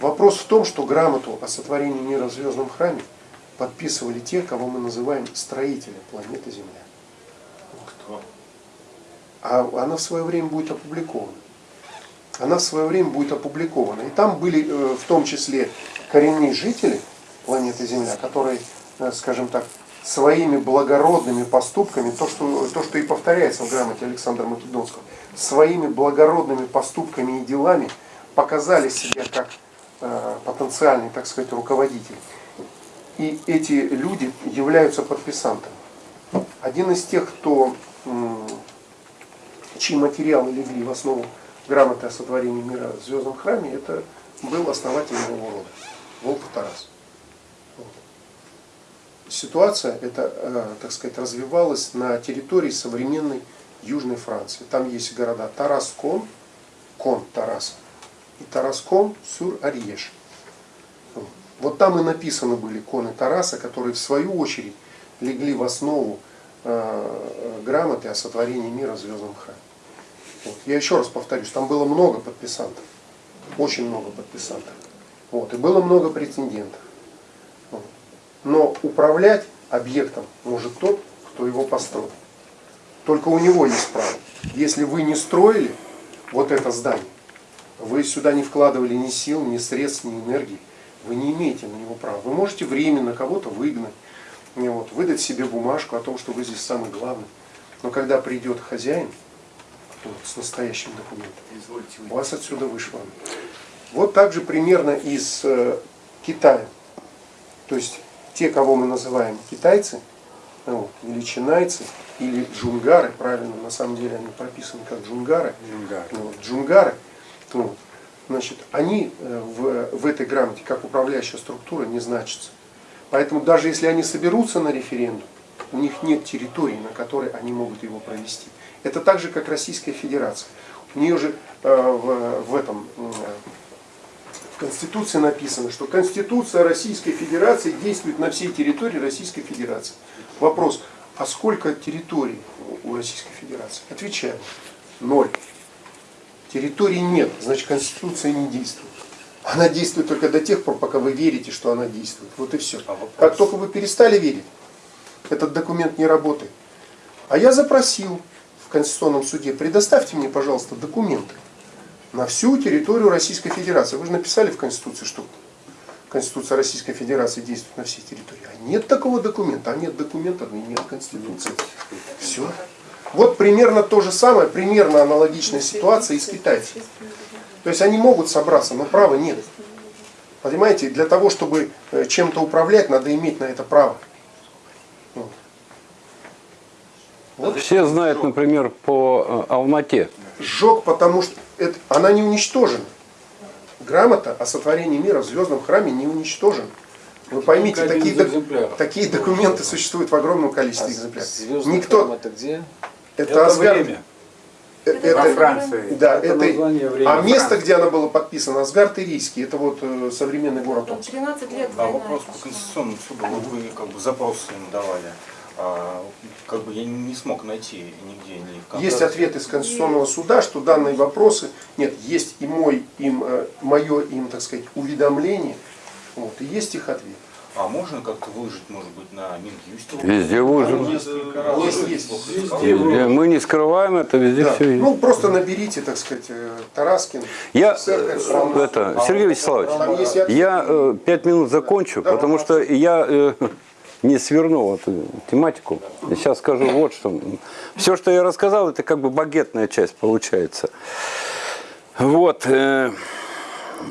Вопрос в том, что грамоту о сотворении мира в звездном храме подписывали те, кого мы называем строители планеты Земля. Кто? А она в свое время будет опубликована. Она в свое время будет опубликована. И там были э, в том числе коренные жители планеты Земля, которые, э, скажем так, своими благородными поступками, то что, то, что и повторяется в грамоте Александра Македонского, своими благородными поступками и делами показали себя как э, потенциальный, так сказать, руководитель. И эти люди являются подписантами. Один из тех, кто, чьи материалы легли в основу грамоты о сотворении мира в Звездном храме, это был основатель нового рода, Волков Тарас. Ситуация эта, э, так сказать, развивалась на территории современной Южной Франции. Там есть города Тараскон, Кон Тарас, и Тараскон сюр Арьеш. Вот. Вот там и написаны были коны Тараса, которые в свою очередь легли в основу э, грамоты о сотворении мира в Звездном храме. Вот. Я еще раз повторюсь, там было много подписантов, очень много подписантов. Вот. И было много претендентов. Но управлять объектом может тот, кто его построил. Только у него есть право. Если вы не строили вот это здание, вы сюда не вкладывали ни сил, ни средств, ни энергии, вы не имеете на него права. Вы можете временно кого-то выгнать, вот, выдать себе бумажку о том, что вы здесь самый главный. Но когда придет хозяин вот, с настоящим документом, вас отсюда вышвырнут. Вот так же примерно из э, Китая. То есть те, кого мы называем китайцы, вот, или чинайцы, или джунгары, правильно, на самом деле они прописаны как джунгары, Джунгар. вот, джунгары, вот, значит, они э, в, в этой грамоте как управляющая структура не значатся. Поэтому даже если они соберутся на референдум, у них нет территории, на которой они могут его провести. Это так же, как Российская Федерация. У нее же э, в, в этом в Конституции написано, что Конституция Российской Федерации действует на всей территории Российской Федерации. Вопрос, а сколько территорий у Российской Федерации? Отвечаем, ноль. Территорий нет, значит Конституция не действует. Она действует только до тех пор, пока вы верите, что она действует. Вот и все. Как только вы перестали верить, этот документ не работает. А я запросил в Конституционном суде, предоставьте мне, пожалуйста, документы на всю территорию Российской Федерации. Вы же написали в Конституции, что Конституция Российской Федерации действует на всей территории. А нет такого документа, а нет документа, ну и нет Конституции. Все. Вот примерно то же самое, примерно аналогичная ситуация и с китайцами. То есть они могут собраться, но права нет. Понимаете, для того, чтобы э, чем-то управлять, надо иметь на это право. Вот. Все знают, например, по э, Алмате. Сжег, потому что это, она не уничтожена. Грамота о сотворении мира в звездном храме не уничтожена. Вы поймите, Только такие, док- экземпляров. такие документы существуют в огромном количестве экземпляров. Звездный Никто, храм это где? это, Это Асгард- время. э, Это это- Во Франции. да, Это это, название времени. а место, где она была подписана, Асгард Ирийский, это вот э, современный город Омск. 13 лет А вопрос по Конституционному суду. Вот вы как бы запрос им давали. А, как бы я не смог найти нигде ни в Есть контакте. ответ из Конституционного суда, что данные вопросы, нет, есть и мой, им, э, мое им, так сказать, уведомление, вот, и есть их ответ. А можно как-то выложить, может быть, на Минюсте? Везде выложено. Есть, есть. Везде. Мы не скрываем это, везде Да. все есть. Ну, просто наберите, так сказать, э, Тараскин. Я, Церковь, э, это, Сергей Вячеславович, есть я пять минут закончу, Да, потому что я э, не сверну эту тематику. Сейчас скажу вот что. Все, что я рассказал, это как бы багетная часть получается. Вот. э,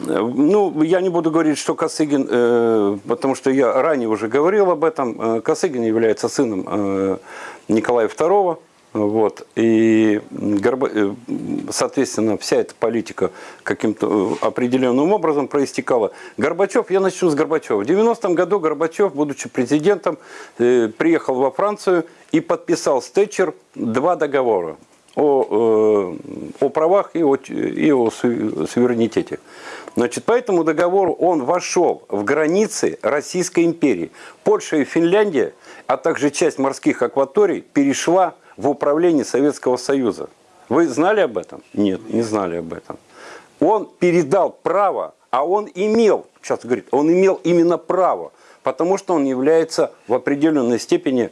ну, я не буду говорить, что Косыгин, э, потому что я ранее уже говорил об этом. Э, Косыгин является сыном Николая II. Вот, и, э, соответственно, вся эта политика каким-то э, определенным образом проистекала. Горбачев, я начну с Горбачева. В 90-м году Горбачев, будучи президентом, э, приехал во Францию и подписал с Тэтчер два договора о, о правах и о, и о су- суверенитете. Значит, по этому договору он вошел в границы Российской империи. Польша и Финляндия, а также часть морских акваторий перешла в управление Советского Союза. Вы знали об этом? Нет, не знали об этом. Он передал право, а он имел, сейчас говорит, он имел именно право, потому что он является в определенной степени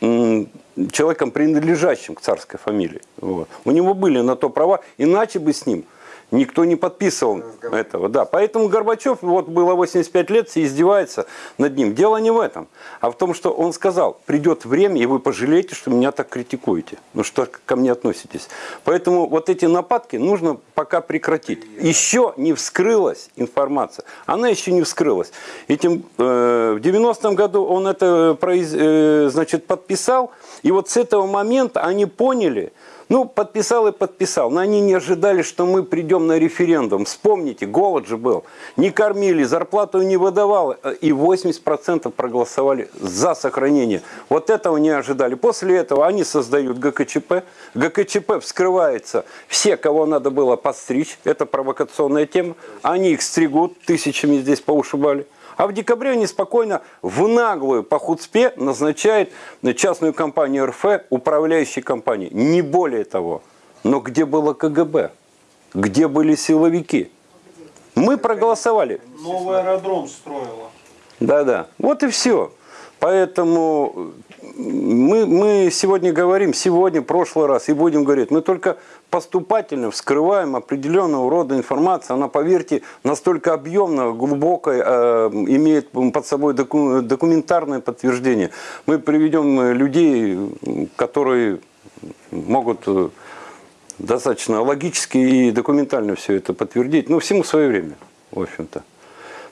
человеком, принадлежащим к царской фамилии. Вот. У него были на то права, иначе бы с ним Никто не подписывал этого, да. Поэтому Горбачев, вот было 85 лет, все издевается над ним. Дело не в этом, а в том, что он сказал, придет время, и вы пожалеете, что меня так критикуете, ну что ко мне относитесь. Поэтому вот эти нападки нужно пока прекратить. Еще не вскрылась информация, она еще не вскрылась. Этим, э, в 90-м году он это произ, э, значит, подписал, и вот с этого момента они поняли, ну, подписал и подписал. Но они не ожидали, что мы придем на референдум. Вспомните, голод же был. Не кормили, зарплату не выдавал. И 80% проголосовали за сохранение. Вот этого не ожидали. После этого они создают ГКЧП. ГКЧП вскрывается. Все, кого надо было подстричь. Это провокационная тема. Они их стригут. Тысячами здесь поушибали. А в декабре они спокойно в наглую по хуцпе назначают частную компанию РФ управляющей компанией. Не более того. Но где было КГБ? Где были силовики? Мы проголосовали. Новый аэродром строила. Да-да. Вот и все. Поэтому мы, мы сегодня говорим, сегодня, прошлый раз, и будем говорить, мы только поступательно вскрываем определенного рода информацию. Она, поверьте, настолько объемная, глубокая, э, имеет под собой доку, документарное подтверждение. Мы приведем людей, которые могут э, достаточно логически и документально все это подтвердить. Но всему свое время, в общем-то.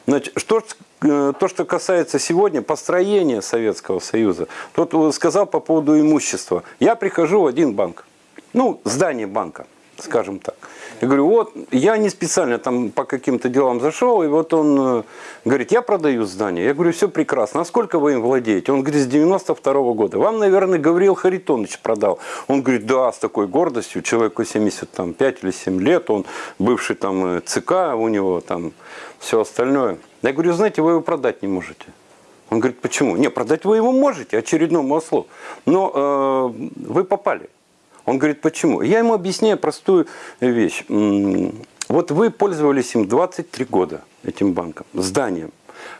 Значит, что, э, то, что касается сегодня построения Советского Союза, тот сказал по поводу имущества. Я прихожу в один банк, ну, здание банка, скажем так. Я говорю, вот, я не специально там по каким-то делам зашел, и вот он э, говорит, я продаю здание. Я говорю, все прекрасно, а сколько вы им владеете? Он говорит, с 92 -го года. Вам, наверное, Гавриил Харитонович продал. Он говорит, да, с такой гордостью, человеку 75 или 7 лет, он бывший там э, ЦК, у него там все остальное. Я говорю, знаете, вы его продать не можете. Он говорит, почему? Не, продать вы его можете, очередному ослу, но э, вы попали. Он говорит, почему? Я ему объясняю простую вещь. Вот вы пользовались им 23 года, этим банком, зданием.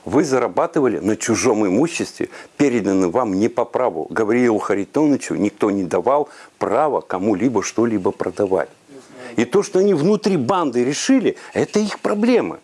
Вы зарабатывали на чужом имуществе, переданном вам не по праву. Гавриилу Харитоновичу никто не давал права кому-либо что-либо продавать. И то, что они внутри банды решили, это их проблемы.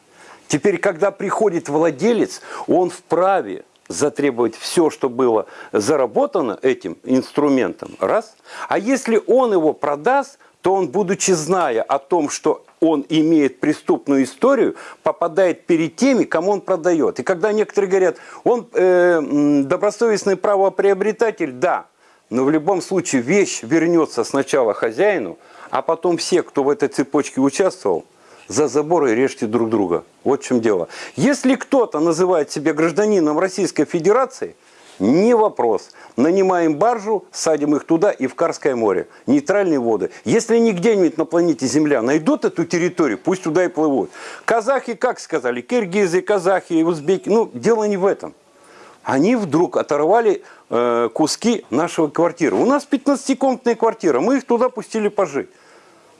Теперь, когда приходит владелец, он вправе затребовать все, что было заработано этим инструментом, раз. А если он его продаст, то он, будучи зная о том, что он имеет преступную историю, попадает перед теми, кому он продает. И когда некоторые говорят, он э, добросовестный правоприобретатель, да, но в любом случае вещь вернется сначала хозяину, а потом все, кто в этой цепочке участвовал, за забор и режьте друг друга. Вот в чем дело. Если кто-то называет себя гражданином Российской Федерации, не вопрос. Нанимаем баржу, садим их туда и в Карское море. Нейтральные воды. Если они где-нибудь на планете Земля найдут эту территорию, пусть туда и плывут. Казахи, как сказали, киргизы, казахи, узбеки, ну, дело не в этом. Они вдруг оторвали э, куски нашего квартиры. У нас 15-комнатная квартира, мы их туда пустили пожить.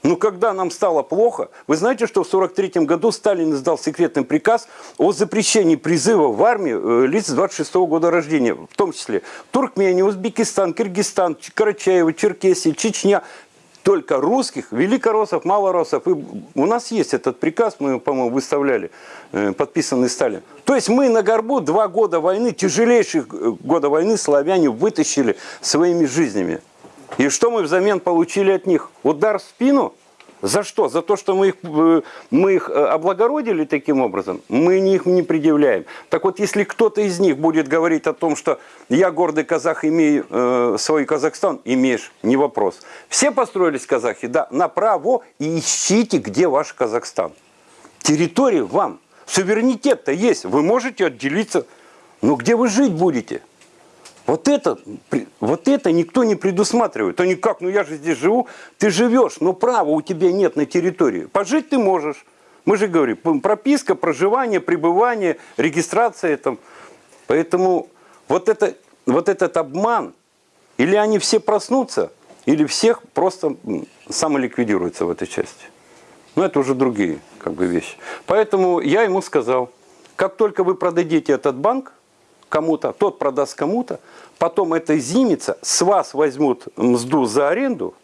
Но когда нам стало плохо, вы знаете, что в 1943 году Сталин издал секретный приказ о запрещении призыва в армию э, лиц 26 -го года рождения, в том числе Туркмения, Узбекистан, Киргизстан, Карачаево, Черкесия, Чечня, только русских, великороссов, малороссов. И у нас есть этот приказ, мы, по-моему, выставляли, э, подписанный Сталин. То есть мы на горбу два года войны, тяжелейших э, года войны славяне вытащили своими жизнями. И что мы взамен получили от них? Удар в спину? За что? За то, что мы их, э, мы их э, облагородили таким образом? Мы их не предъявляем. Так вот, если кто-то из них будет говорить о том, что я гордый казах, имею э, свой Казахстан, имеешь, не вопрос. Все построились казахи? Да, направо и ищите, где ваш Казахстан. Территория вам. Суверенитет-то есть. Вы можете отделиться. Но где вы жить будете? Вот это, вот это никто не предусматривает. То никак, ну я же здесь живу, ты живешь, но права у тебя нет на территории. Пожить ты можешь. Мы же говорим, прописка, проживание, пребывание, регистрация. Там. Поэтому вот, это, вот этот обман, или они все проснутся, или всех просто самоликвидируются в этой части. Но это уже другие как бы, вещи. Поэтому я ему сказал, как только вы продадите этот банк, кому-то, тот продаст кому-то, потом эта зимица, с вас возьмут мзду за аренду,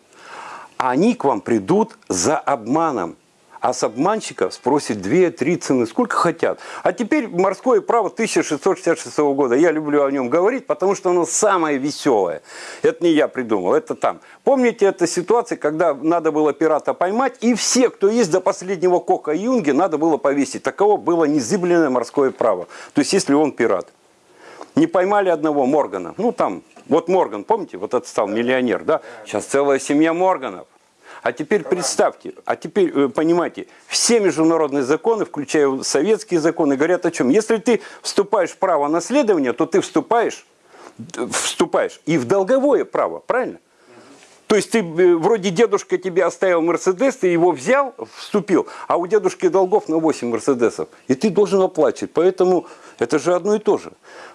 а они к вам придут за обманом. а с обманщика спросит 2-3 цены, сколько хотят. А теперь морское право 1666 года. Я люблю о нем говорить, потому что оно самое веселое. Это не я придумал, это там. Помните эту ситуацию, когда надо было пирата поймать, и все, кто есть до последнего кока Юнги, надо было повесить. Таково было незыблемое морское право. То есть, если он пират. Не поймали одного Моргана. Ну, там, вот Морган, помните, вот этот стал миллионер, да? Сейчас целая семья Морганов. А теперь представьте, а теперь э, понимаете, все международные законы, включая советские законы, говорят о чем? Если ты вступаешь в право наследования, то ты вступаешь, д- вступаешь и в долговое право, правильно? То есть ты э, вроде дедушка тебе оставил Мерседес, ты его взял, вступил, а у дедушки долгов на 8 Мерседесов, и ты должен оплачивать. Поэтому это же одно и то же.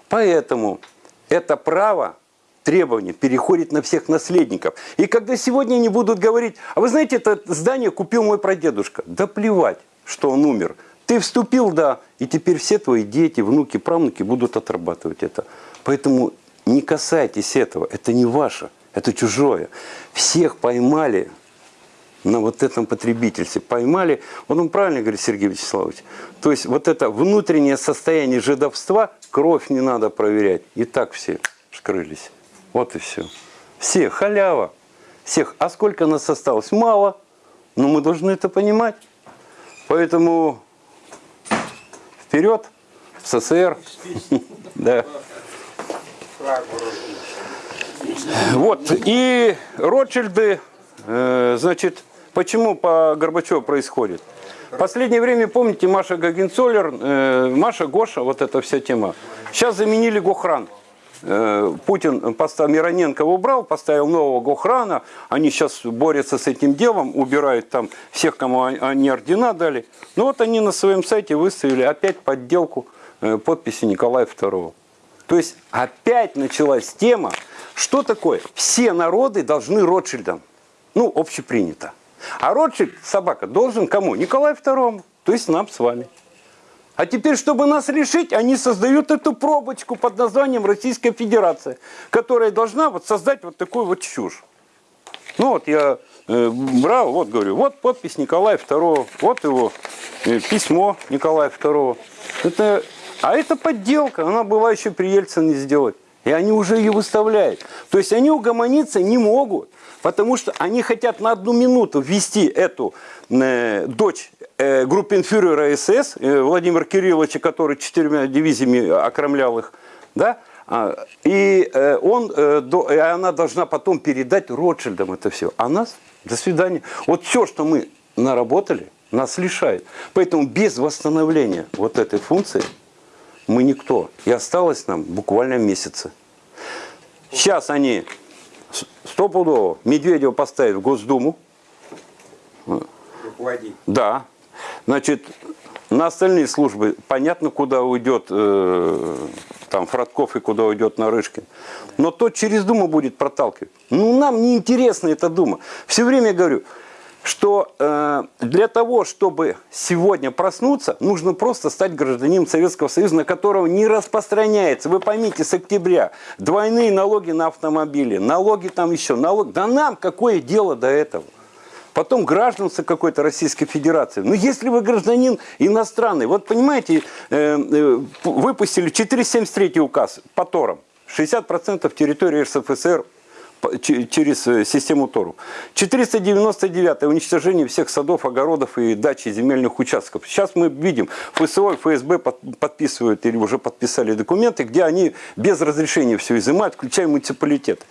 Поэтому это право требование переходит на всех наследников. И когда сегодня они будут говорить, а вы знаете, это здание купил мой прадедушка. Да плевать, что он умер. Ты вступил, да, и теперь все твои дети, внуки, правнуки будут отрабатывать это. Поэтому не касайтесь этого, это не ваше, это чужое. Всех поймали на вот этом потребительстве. Поймали, вот он правильно говорит, Сергей Вячеславович, то есть вот это внутреннее состояние жидовства, кровь не надо проверять. И так все скрылись. Вот и все. Все, халява. Всех. А сколько нас осталось? Мало. Но мы должны это понимать. Поэтому вперед в СССР. Да. Вот. И Ротшильды, э, значит, почему по Горбачеву происходит? Последнее время, помните, Маша Гагенцоллер, э, Маша Гоша, вот эта вся тема. Сейчас заменили Гохран. Э, Путин поставил, Мироненко убрал, поставил нового Гохрана. Они сейчас борются с этим делом, убирают там всех, кому они- ордена дали. Ну вот они на своем сайте выставили опять подделку подписи Николая II. То есть опять началась тема, что такое? Все народы должны Ротшильдам. Ну, общепринято. А Ротшильд, собака, должен кому? Николаю II, то есть нам с вами. А теперь, чтобы нас решить, они создают эту пробочку под названием Российская Федерация, которая должна вот создать вот такую вот чушь. Ну вот я э, брал, вот говорю, вот подпись Николая II, вот его э, письмо Николая II. Это, а это подделка, она была еще при Ельцине сделать. И они уже ее выставляют. То есть они угомониться не могут, потому что они хотят на одну минуту ввести эту э, дочь э, группенфюрера СС, э, Владимира Кирилловича, который четырьмя дивизиями окромлял их, да, а, и, э, он, э, и она должна потом передать Ротшильдам это все. А нас, до свидания. Вот все, что мы наработали, нас лишает. Поэтому без восстановления вот этой функции мы никто. И осталось нам буквально месяцы. Сейчас они стопудово Медведева поставят в Госдуму. Руководить. Да. Значит, на остальные службы понятно, куда уйдет э, там Фродков и куда уйдет Нарышкин. Но то через Думу будет проталкивать. Ну, нам не интересна эта Дума. Все время говорю, что э, для того, чтобы сегодня проснуться, нужно просто стать гражданином Советского Союза, на которого не распространяется. Вы поймите, с октября двойные налоги на автомобили, налоги там еще, налог. Да нам какое дело до этого? потом гражданство какой-то Российской Федерации. Ну, если вы гражданин иностранный, вот понимаете, э, э, выпустили 473 указ по торам, 60% территории РСФСР через э, систему ТОРу. 499 уничтожение всех садов, огородов и дач и земельных участков. Сейчас мы видим, ФСО и ФСБ под- подписывают или уже подписали документы, где они без разрешения все изымают, включая муниципалитет.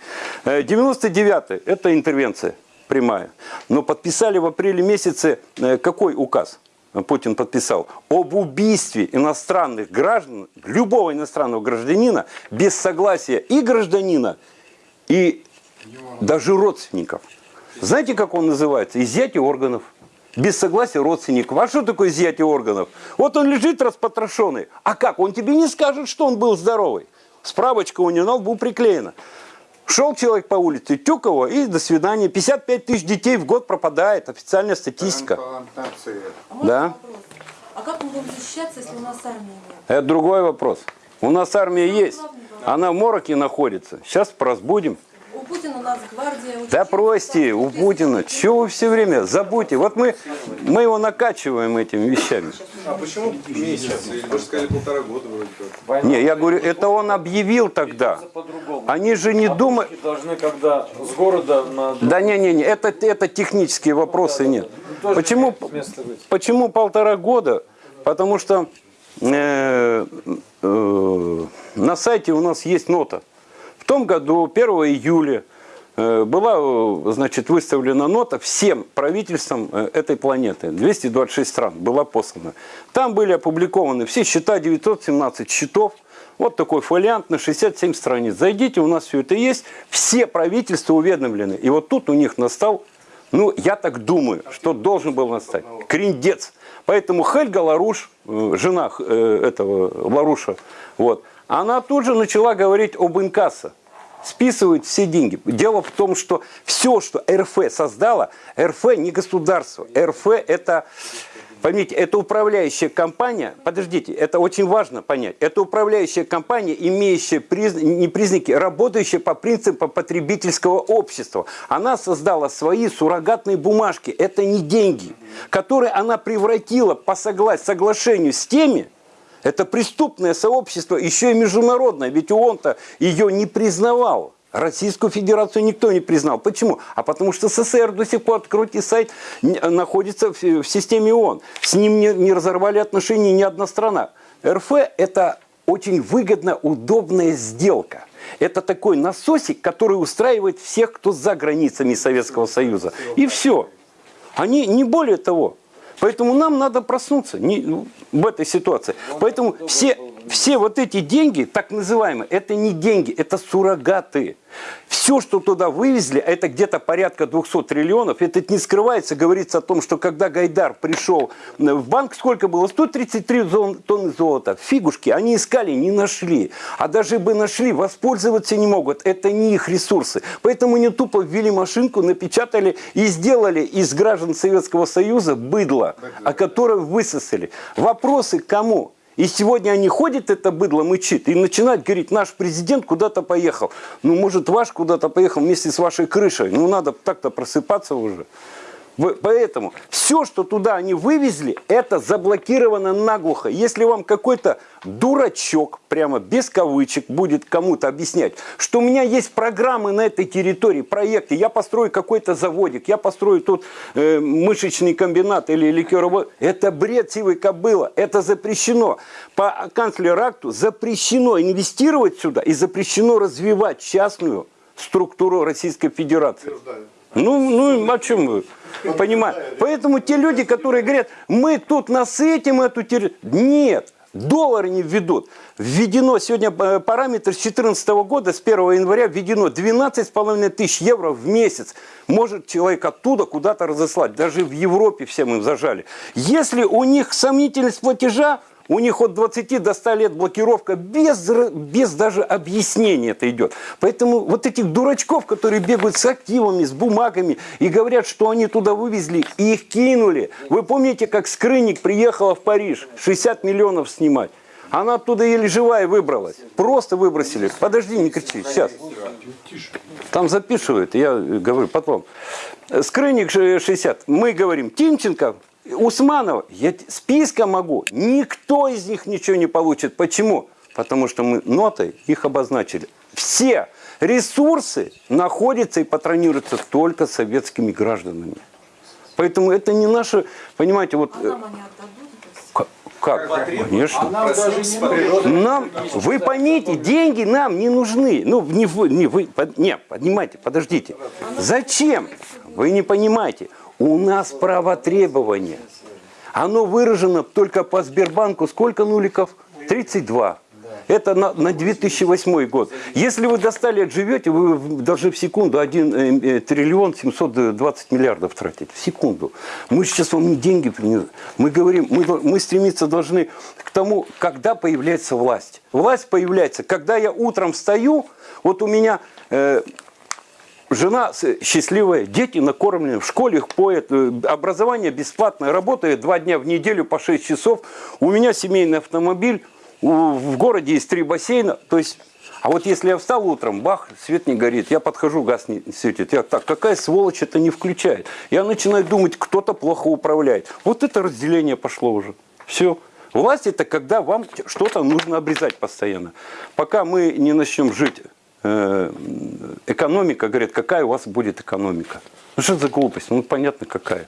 99 это интервенция прямая. Но подписали в апреле месяце э, какой указ? Путин подписал об убийстве иностранных граждан, любого иностранного гражданина, без согласия и гражданина, и даже родственников. Знаете, как он называется? Изъятие органов. Без согласия родственников. А что такое изъятие органов? Вот он лежит распотрошенный. А как? Он тебе не скажет, что он был здоровый. Справочка у него на лбу приклеена. Шел человек по улице, тюк его и до свидания. 55 тысяч детей в год пропадает. Официальная статистика. А можно Да. вопрос? А как мы будем защищаться, если у нас армии нет? Это другой вопрос. У нас армия есть. Она в мороке находится. Сейчас разбудим. У Путина Нацгвардия... Да участились бросьте, в у Путина, чего вы все время забудьте. Вот мы, мы его накачиваем этими вещами. А почему месяц? Вы же сказали полтора года вроде как. Не, я говорю, это он объявил тогда. Они же не думают... Должны, когда с города на... Да не, не, не, это, это технические вопросы нет. тоже Почему, имеет место быть. почему полтора года? Потому что э, э, на сайте у нас есть нота. В том году, 1 июля, э, была э, значит, выставлена нота всем правительствам э, этой планеты. 226 стран была послана. Там были опубликованы все счета, 917 счетов. Вот такой фолиант на 67 страниц. Зайдите, у нас все это есть. Все правительства уведомлены. И вот тут у них настал, ну, я так думаю, что должен был настать. Криндец. Поэтому Хельга Ларуш, жена этого Ларуша, вот, она тут же начала говорить об инкассо. Списывают все деньги. Дело в том, что все, что РФ создала, РФ не государство. РФ это, поймите, это управляющая компания, подождите, это очень важно понять, это управляющая компания, имеющая приз- не признаки, работающая по принципам потребительского общества. Она создала свои суррогатные бумажки, это не деньги, которые она превратила по согла- соглашению с теми, это преступное сообщество, еще и международное, ведь ООН-то ее не признавал. Российскую Федерацию никто не признал. Почему? А потому что СССР до сих пор, откройте сайт, находится в системе ООН. С ним не, не разорвали отношения ни одна страна. РФ – это очень выгодно удобная сделка. Это такой насосик, который устраивает всех, кто за границами Советского Союза. И все. Они не более того. Поэтому нам надо проснуться не- ну, в этой ситуации. Поэтому все, все вот эти деньги, так называемые, это не деньги, это суррогаты. Все, что туда вывезли, а это где-то порядка 200 триллионов, это не скрывается, говорится о том, что когда Гайдар пришел в банк, сколько было? 133 зон- тонны золота. Фигушки, они искали, не нашли. А даже бы нашли, воспользоваться не могут. Это не их ресурсы. Поэтому они тупо ввели машинку, напечатали и сделали из граждан Советского Союза быдло, о котором высосали. Вопросы кому? И сегодня они ходят, это быдло мычит, и начинают говорить, наш президент куда-то поехал. Ну, может, ваш куда-то поехал вместе с вашей крышей. Ну, надо так-то просыпаться уже. Поэтому все, что туда они вывезли, это заблокировано наглухо. Если вам какой-то дурачок, прямо без кавычек, будет кому-то объяснять, что у меня есть программы на этой территории, проекты, я построю какой-то заводик, я построю тут э, мышечный комбинат или ликеровод, это бред сивой кобыла, это запрещено. По канцлеракту запрещено инвестировать сюда и запрещено развивать частную структуру Российской Федерации. Ну, ну, о чем вы? Понимаете? Поэтому те люди, которые говорят, мы тут насытим эту территорию. Нет, доллары не введут. Введено сегодня э, параметр с 2014 года, с 1 января введено 12,5 тысяч евро в месяц. Может человек оттуда куда-то разослать. Даже в Европе всем им зажали. Если у них сомнительность платежа, у них от 20 до 100 лет блокировка без, без даже объяснения это идет. Поэтому вот этих дурачков, которые бегают с активами, с бумагами и говорят, что они туда вывезли, и их кинули. Вы помните, как Скрынник приехала в Париж 60 миллионов снимать? Она оттуда еле живая выбралась. Просто выбросили. Подожди, не кричи. Сейчас. Там записывают, я говорю потом. Скрынник ш- 60. Мы говорим, Тимченко, Усманова, я списка могу. Никто из них ничего не получит. Почему? Потому что мы нотой их обозначили. Все ресурсы находятся и патронируются только советскими гражданами. Поэтому это не наше, понимаете, вот... А э, всё? Как? Конечно. Нам даже не нужно. Нам, вы поймите, деньги нам не нужны. Ну, не вы, не вы, под- не, поднимайте, подождите. Зачем? Вы не понимаете. У нас право требования. Оно выражено только по Сбербанку. Сколько нуликов? 32. Это на, на 2008 год. Если вы до 100 лет живете, вы должны в секунду 1 триллион 720 миллиардов тратить. В секунду. Мы сейчас вам деньги принесем. Мы говорим, мы, мы стремиться должны к тому, когда появляется власть. Власть появляется, когда я утром встаю, вот у меня... э, Жена счастливая, дети накормлены, в школе их поят, э, образование бесплатное, работаю два дня в неделю по 6 часов, у меня семейный автомобиль, в городе есть три бассейна, то есть, А вот если я встал утром, бах, свет не горит, я подхожу, газ не светит. Я так, какая сволочь это не включает? Я начинаю думать, кто-то плохо управляет. Вот это разделение пошло уже. Все. Власть это когда вам что-то нужно обрезать постоянно. Пока мы не начнем жить, экономика, говорит, какая у вас будет экономика? Ну что за глупость? Ну понятно какая.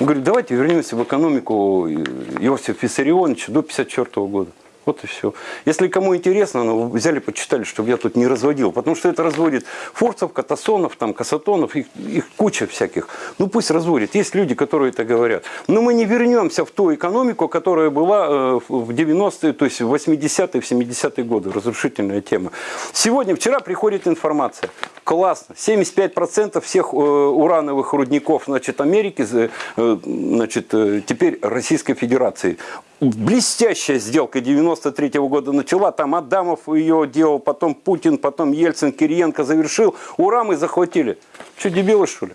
Он говорит, давайте вернемся в экономику Иосифа Виссарионовича до 54 года. Вот и все. Если кому интересно, ну, взяли, почитали, чтобы я тут не разводил. Потому что это разводит форцев, катасонов, там, касатонов, их, их куча всяких. Ну пусть разводит. Есть люди, которые это говорят. Но мы не вернемся в ту экономику, которая была э, в 90-е, то есть в 80-е, в 70-е годы. Разрушительная тема. Сегодня, вчера приходит информация. Классно. 75% всех э, урановых рудников значит, Америки, э, значит, э, теперь Российской Федерации блестящая сделка 93 -го года начала, там Адамов ее делал, потом Путин, потом Ельцин, Кириенко завершил, ура, мы захватили. Что, дебилы что ли?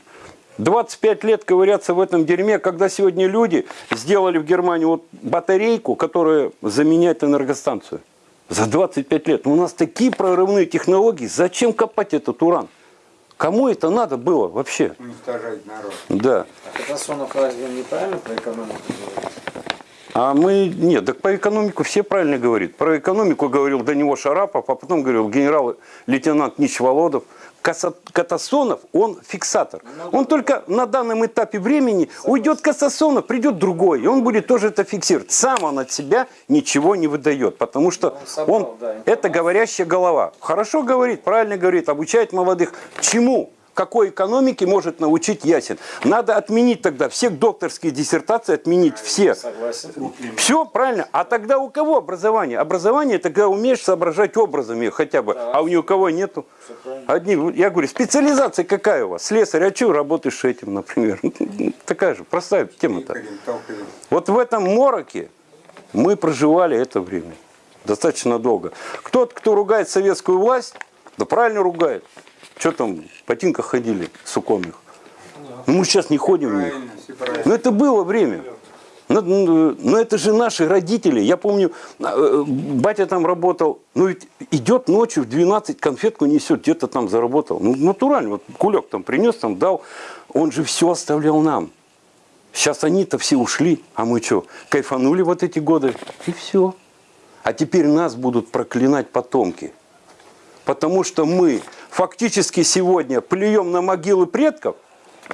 25 лет ковыряться в этом дерьме, когда сегодня люди сделали в Германии вот батарейку, которая заменяет энергостанцию. За 25 лет. У нас такие прорывные технологии. Зачем копать этот уран? Кому это надо было вообще? Уничтожать народ. Да. А Катасонов разве неправильно про экономику говорит? А мы, нет, так по экономику все правильно говорят. Про экономику говорил до него Шарапов, а потом говорил генерал-лейтенант Нич Володов. Катасонов, он фиксатор. Он только на данном этапе времени уйдет Катасонов, придет другой, и он будет тоже это фиксировать. Сам он от себя ничего не выдает, потому что Он собрал, он, да, это говорящая голова. Хорошо говорит, правильно говорит, обучает молодых. Чему? Какой экономике может научить Ясин? Надо отменить тогда все докторские диссертации, отменить все. Согласен. Все правильно. А тогда у кого образование? Образование это когда умеешь соображать образами хотя бы, а у ни у кого нету. Одни, я говорю, специализация какая у вас? Слесарь, а что работаешь этим, например? Такая же простая тема-то. Вот в этом мороке мы проживали это время достаточно долго. Кто-то, кто ругает советскую власть, да правильно ругает. Что там, в ботинках ходили суконных. Ну, мы сейчас не ходим в них. Но это было время. Но, но- но это же наши родители. Я помню, э, батя там работал. Ну ведь идет ночью в 12 конфетку несет, где-то там заработал. Ну натурально, вот кулек там принес, там дал. Он же все оставлял нам. Сейчас они-то все ушли, а мы что, кайфанули вот эти годы? И все. А теперь нас будут проклинать потомки. Потому что мы фактически сегодня плюем на могилы предков,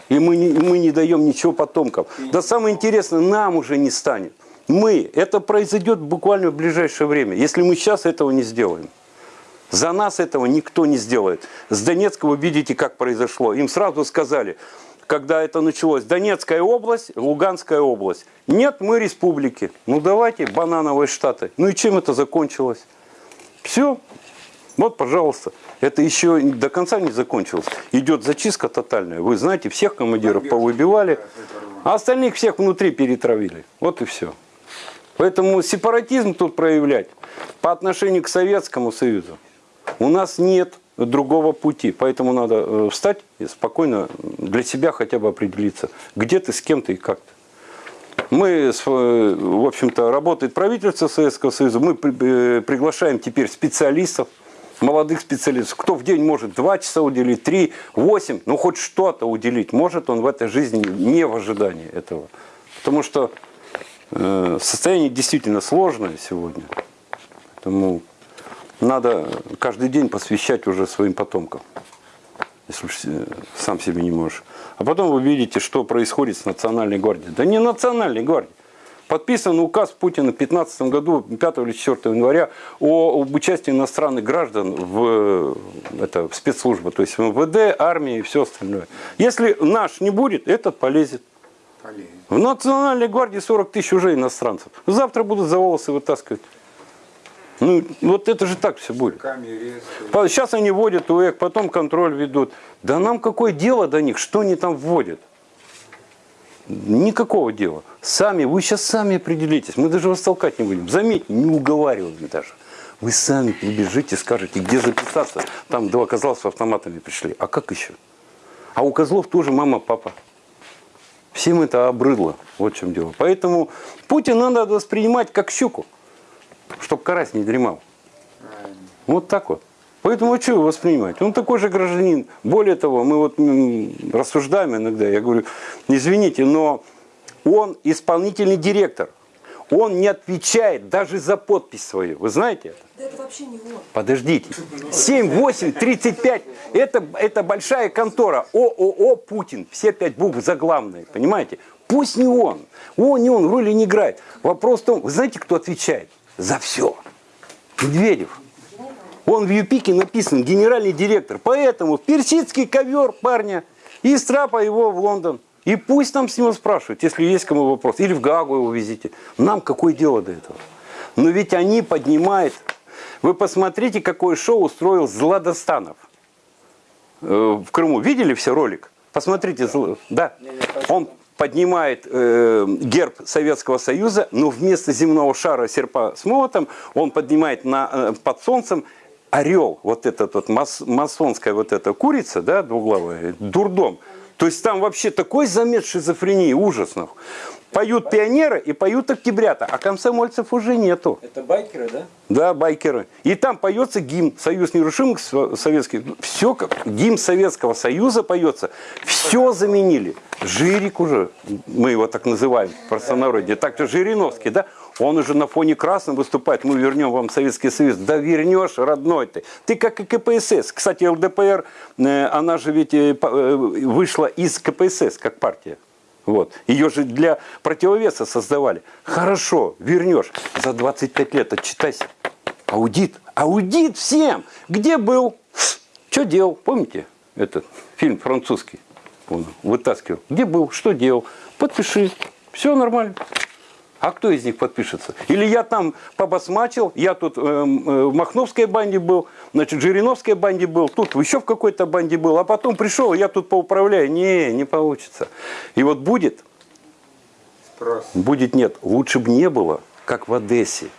и мы не, мы не даем ничего потомкам. Да самое интересное, нам уже не станет. Мы, это произойдет буквально в ближайшее время, если мы сейчас этого не сделаем. За нас этого никто не сделает. С Донецка вы видите, как произошло. Им сразу сказали, когда это началось, Донецкая область, Луганская область. Нет, мы республики. Ну давайте, банановые штаты. Ну и чем это закончилось? Все. Вот, пожалуйста. Это еще до конца не закончилось. Идет зачистка тотальная. Вы знаете, всех командиров повыбивали, а остальных всех внутри перетравили. Вот и все. Поэтому сепаратизм тут проявлять по отношению к Советскому Союзу у нас нет другого пути. Поэтому надо э, встать и спокойно для себя хотя бы определиться, где ты, с кем ты и как ты. Мы, э, в общем-то, работает правительство Советского Союза, мы э, приглашаем теперь специалистов, молодых специалистов. Кто в день может 2 часа уделить, 3, 8, ну хоть что-то уделить, может он в этой жизни не в ожидании этого. Потому что э, состояние действительно сложное сегодня. Поэтому надо каждый день посвящать уже своим потомкам, если э, сам себе не можешь. А потом вы видите, что происходит с Национальной гвардией. Да не Национальной гвардией. Подписан указ Путина в 2015 году, 5 или 4 января, о, об участии иностранных граждан в, это, в спецслужбы, то есть в МВД, армии и все остальное. Если наш не будет, этот полезет. Полезно. В Национальной гвардии 40 тысяч уже иностранцев. Завтра будут за волосы вытаскивать. Ну, вот это же так все будет. Сейчас они вводят УЭК, потом контроль ведут. Да нам какое дело до них, что они там вводят? Никакого дела. Сами, вы сейчас сами определитесь. Мы даже вас толкать не будем. Заметьте, не уговариваем даже. Вы сами прибежите, скажете, где записаться. Там два козла с автоматами пришли. А как еще? А у козлов тоже мама, папа. Всем это обрыдло. Вот в чем дело. Поэтому Путина надо воспринимать как щуку, чтобы карась не дремал. Вот так вот. Поэтому а что его воспринимать? Он такой же гражданин. Более того, мы вот рассуждаем иногда, я говорю, извините, но он исполнительный директор. Он не отвечает даже за подпись свою. Вы знаете это? Да это вообще не он. Подождите. 7, 8, 35. Это, это большая контора. ООО «Путин». Все пять букв заглавные. Понимаете? Пусть не он. Он не он, роли не играет. Вопрос в том, вы знаете, кто отвечает? За все. Медведев. Он в ЮПИКе написан генеральный директор. Поэтому персидский ковер парня и страпа его в Лондон. И пусть там с него спрашивают, если есть кому вопрос. Или в Гагу его везите. Нам какое дело до этого? Но ведь они поднимают... Вы посмотрите, какое шоу устроил Зладостанов э, в Крыму. Видели все ролик? Посмотрите. Да. Он поднимает э, герб Советского Союза, но вместо земного шара серпа с молотом он поднимает на, э, под солнцем орел, вот этот вот мас- масонская вот эта курица, да, двуглавая, дурдом. То есть там вообще такой замес шизофрении ужасных. Поют пионеры и поют октябрята, а комсомольцев уже нету. Это байкеры, да? Да, байкеры. И там поется гимн «Союз нерушимых Со- советских». Все как гимн Советского Союза поется. Все заменили. Жирик уже, мы его так называем в простонародье, так-то Жириновский, да? Он уже на фоне красном выступает. Мы вернем вам Советский Союз. Да вернешь, родной ты. Ты как и КПСС. Кстати, ЛДПР, э, она же ведь э, э, вышла из КПСС как партия. Вот. Ее же для противовеса создавали. Хорошо, вернешь. За 25 лет отчитайся. Аудит. Аудит всем. Где был? Что делал? Помните этот фильм французский? Он вытаскивал. Где был? Что делал? Подпиши. Все нормально. А кто из них подпишется? Или я там побасмачил, я тут эм, э, в Махновской банде был, значит, в Жириновской банде был, тут еще в какой-то банде был, а потом пришел, я тут поуправляю. Не, не получится. И вот будет, будет нет. Лучше бы не было, как в Одессе,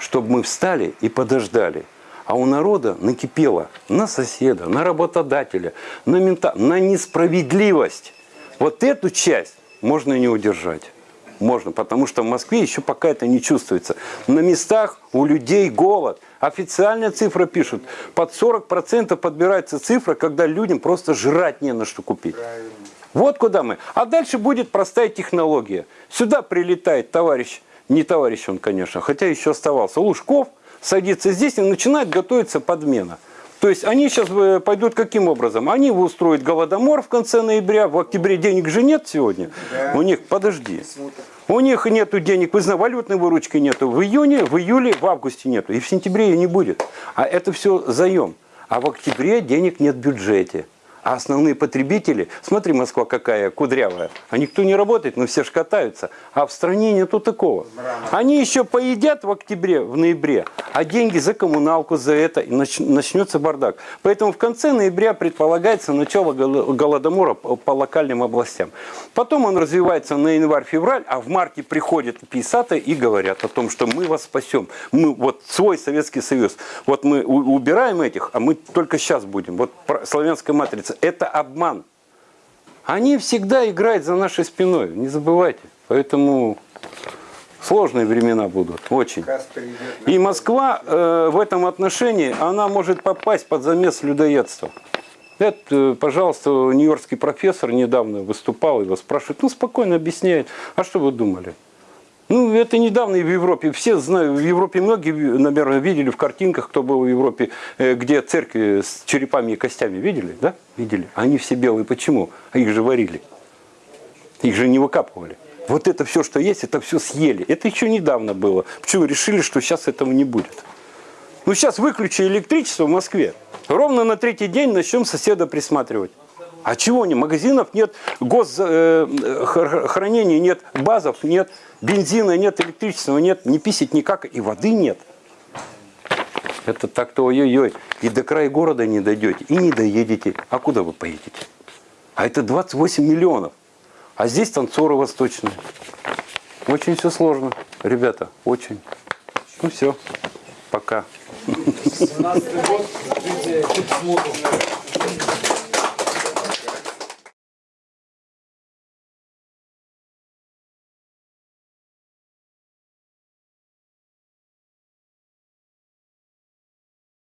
чтобы мы встали и подождали. А у народа накипело на соседа, на работодателя, на мента, на несправедливость. Вот эту часть можно не удержать. Можно, потому что в Москве еще пока это не чувствуется. На местах у людей голод. Официальная цифра пишут, под 40% подбирается цифра, когда людям просто жрать не на что купить. Вот куда мы. А дальше будет простая технология. Сюда прилетает товарищ, не товарищ он, конечно, хотя еще оставался, Лужков, садится здесь и начинает готовиться подмена. То есть они сейчас э, пойдут каким образом? Они устроят голодомор в конце ноября, в октябре денег же нет сегодня. У них, подожди, у них нету денег, вы знаете, валютной выручки нету. В июне, в июле, в августе нету. И в сентябре ее не будет. А это все заем. А в октябре денег нет в бюджете. А основные потребители, смотри, Москва какая кудрявая, а никто не работает, но все ж катаются. А в стране нету такого. Они еще поедят в октябре, в ноябре, а деньги за коммуналку, за это, и нач- начнется бардак. Поэтому в конце ноября предполагается начало гол- голодомора по локальным областям. Потом он развивается на январь-февраль, а в марте приходят писаты и говорят о том, что мы вас спасем. Мы вот свой Советский Союз. Вот мы убираем этих, а мы только сейчас будем. Вот славянская матрица. Это обман. Они всегда играют за нашей спиной, не забывайте. Поэтому сложные времена будут, очень. И Москва э, в этом отношении, она может попасть под замес людоедства. Это, пожалуйста, нью-йоркский профессор недавно выступал, его спрашивают, ну, спокойно объясняет, а что вы думали? Ну, это недавно и в Европе. Все знают, в Европе многие, наверное, видели в картинках, кто был в Европе, э, где церкви с черепами и костями. Видели, да? Видели. Они все белые. Почему? А их же варили. Их же не выкапывали. Вот это все, что есть, это все съели. Это еще недавно было. Почему решили, что сейчас этого не будет? Ну, сейчас выключи электричество в Москве. Ровно на третий день начнем соседа присматривать. А чего не? Магазинов нет, госхранения нет, базов нет, бензина нет, электричества нет, не писать никак, и воды нет. Это так-то ой-ой-ой. И до края города не дойдете, и не доедете. А куда вы поедете? А это 28 миллионов. А здесь танцоры восточные. Очень все сложно, ребята, очень. Ну все, пока. 17 год.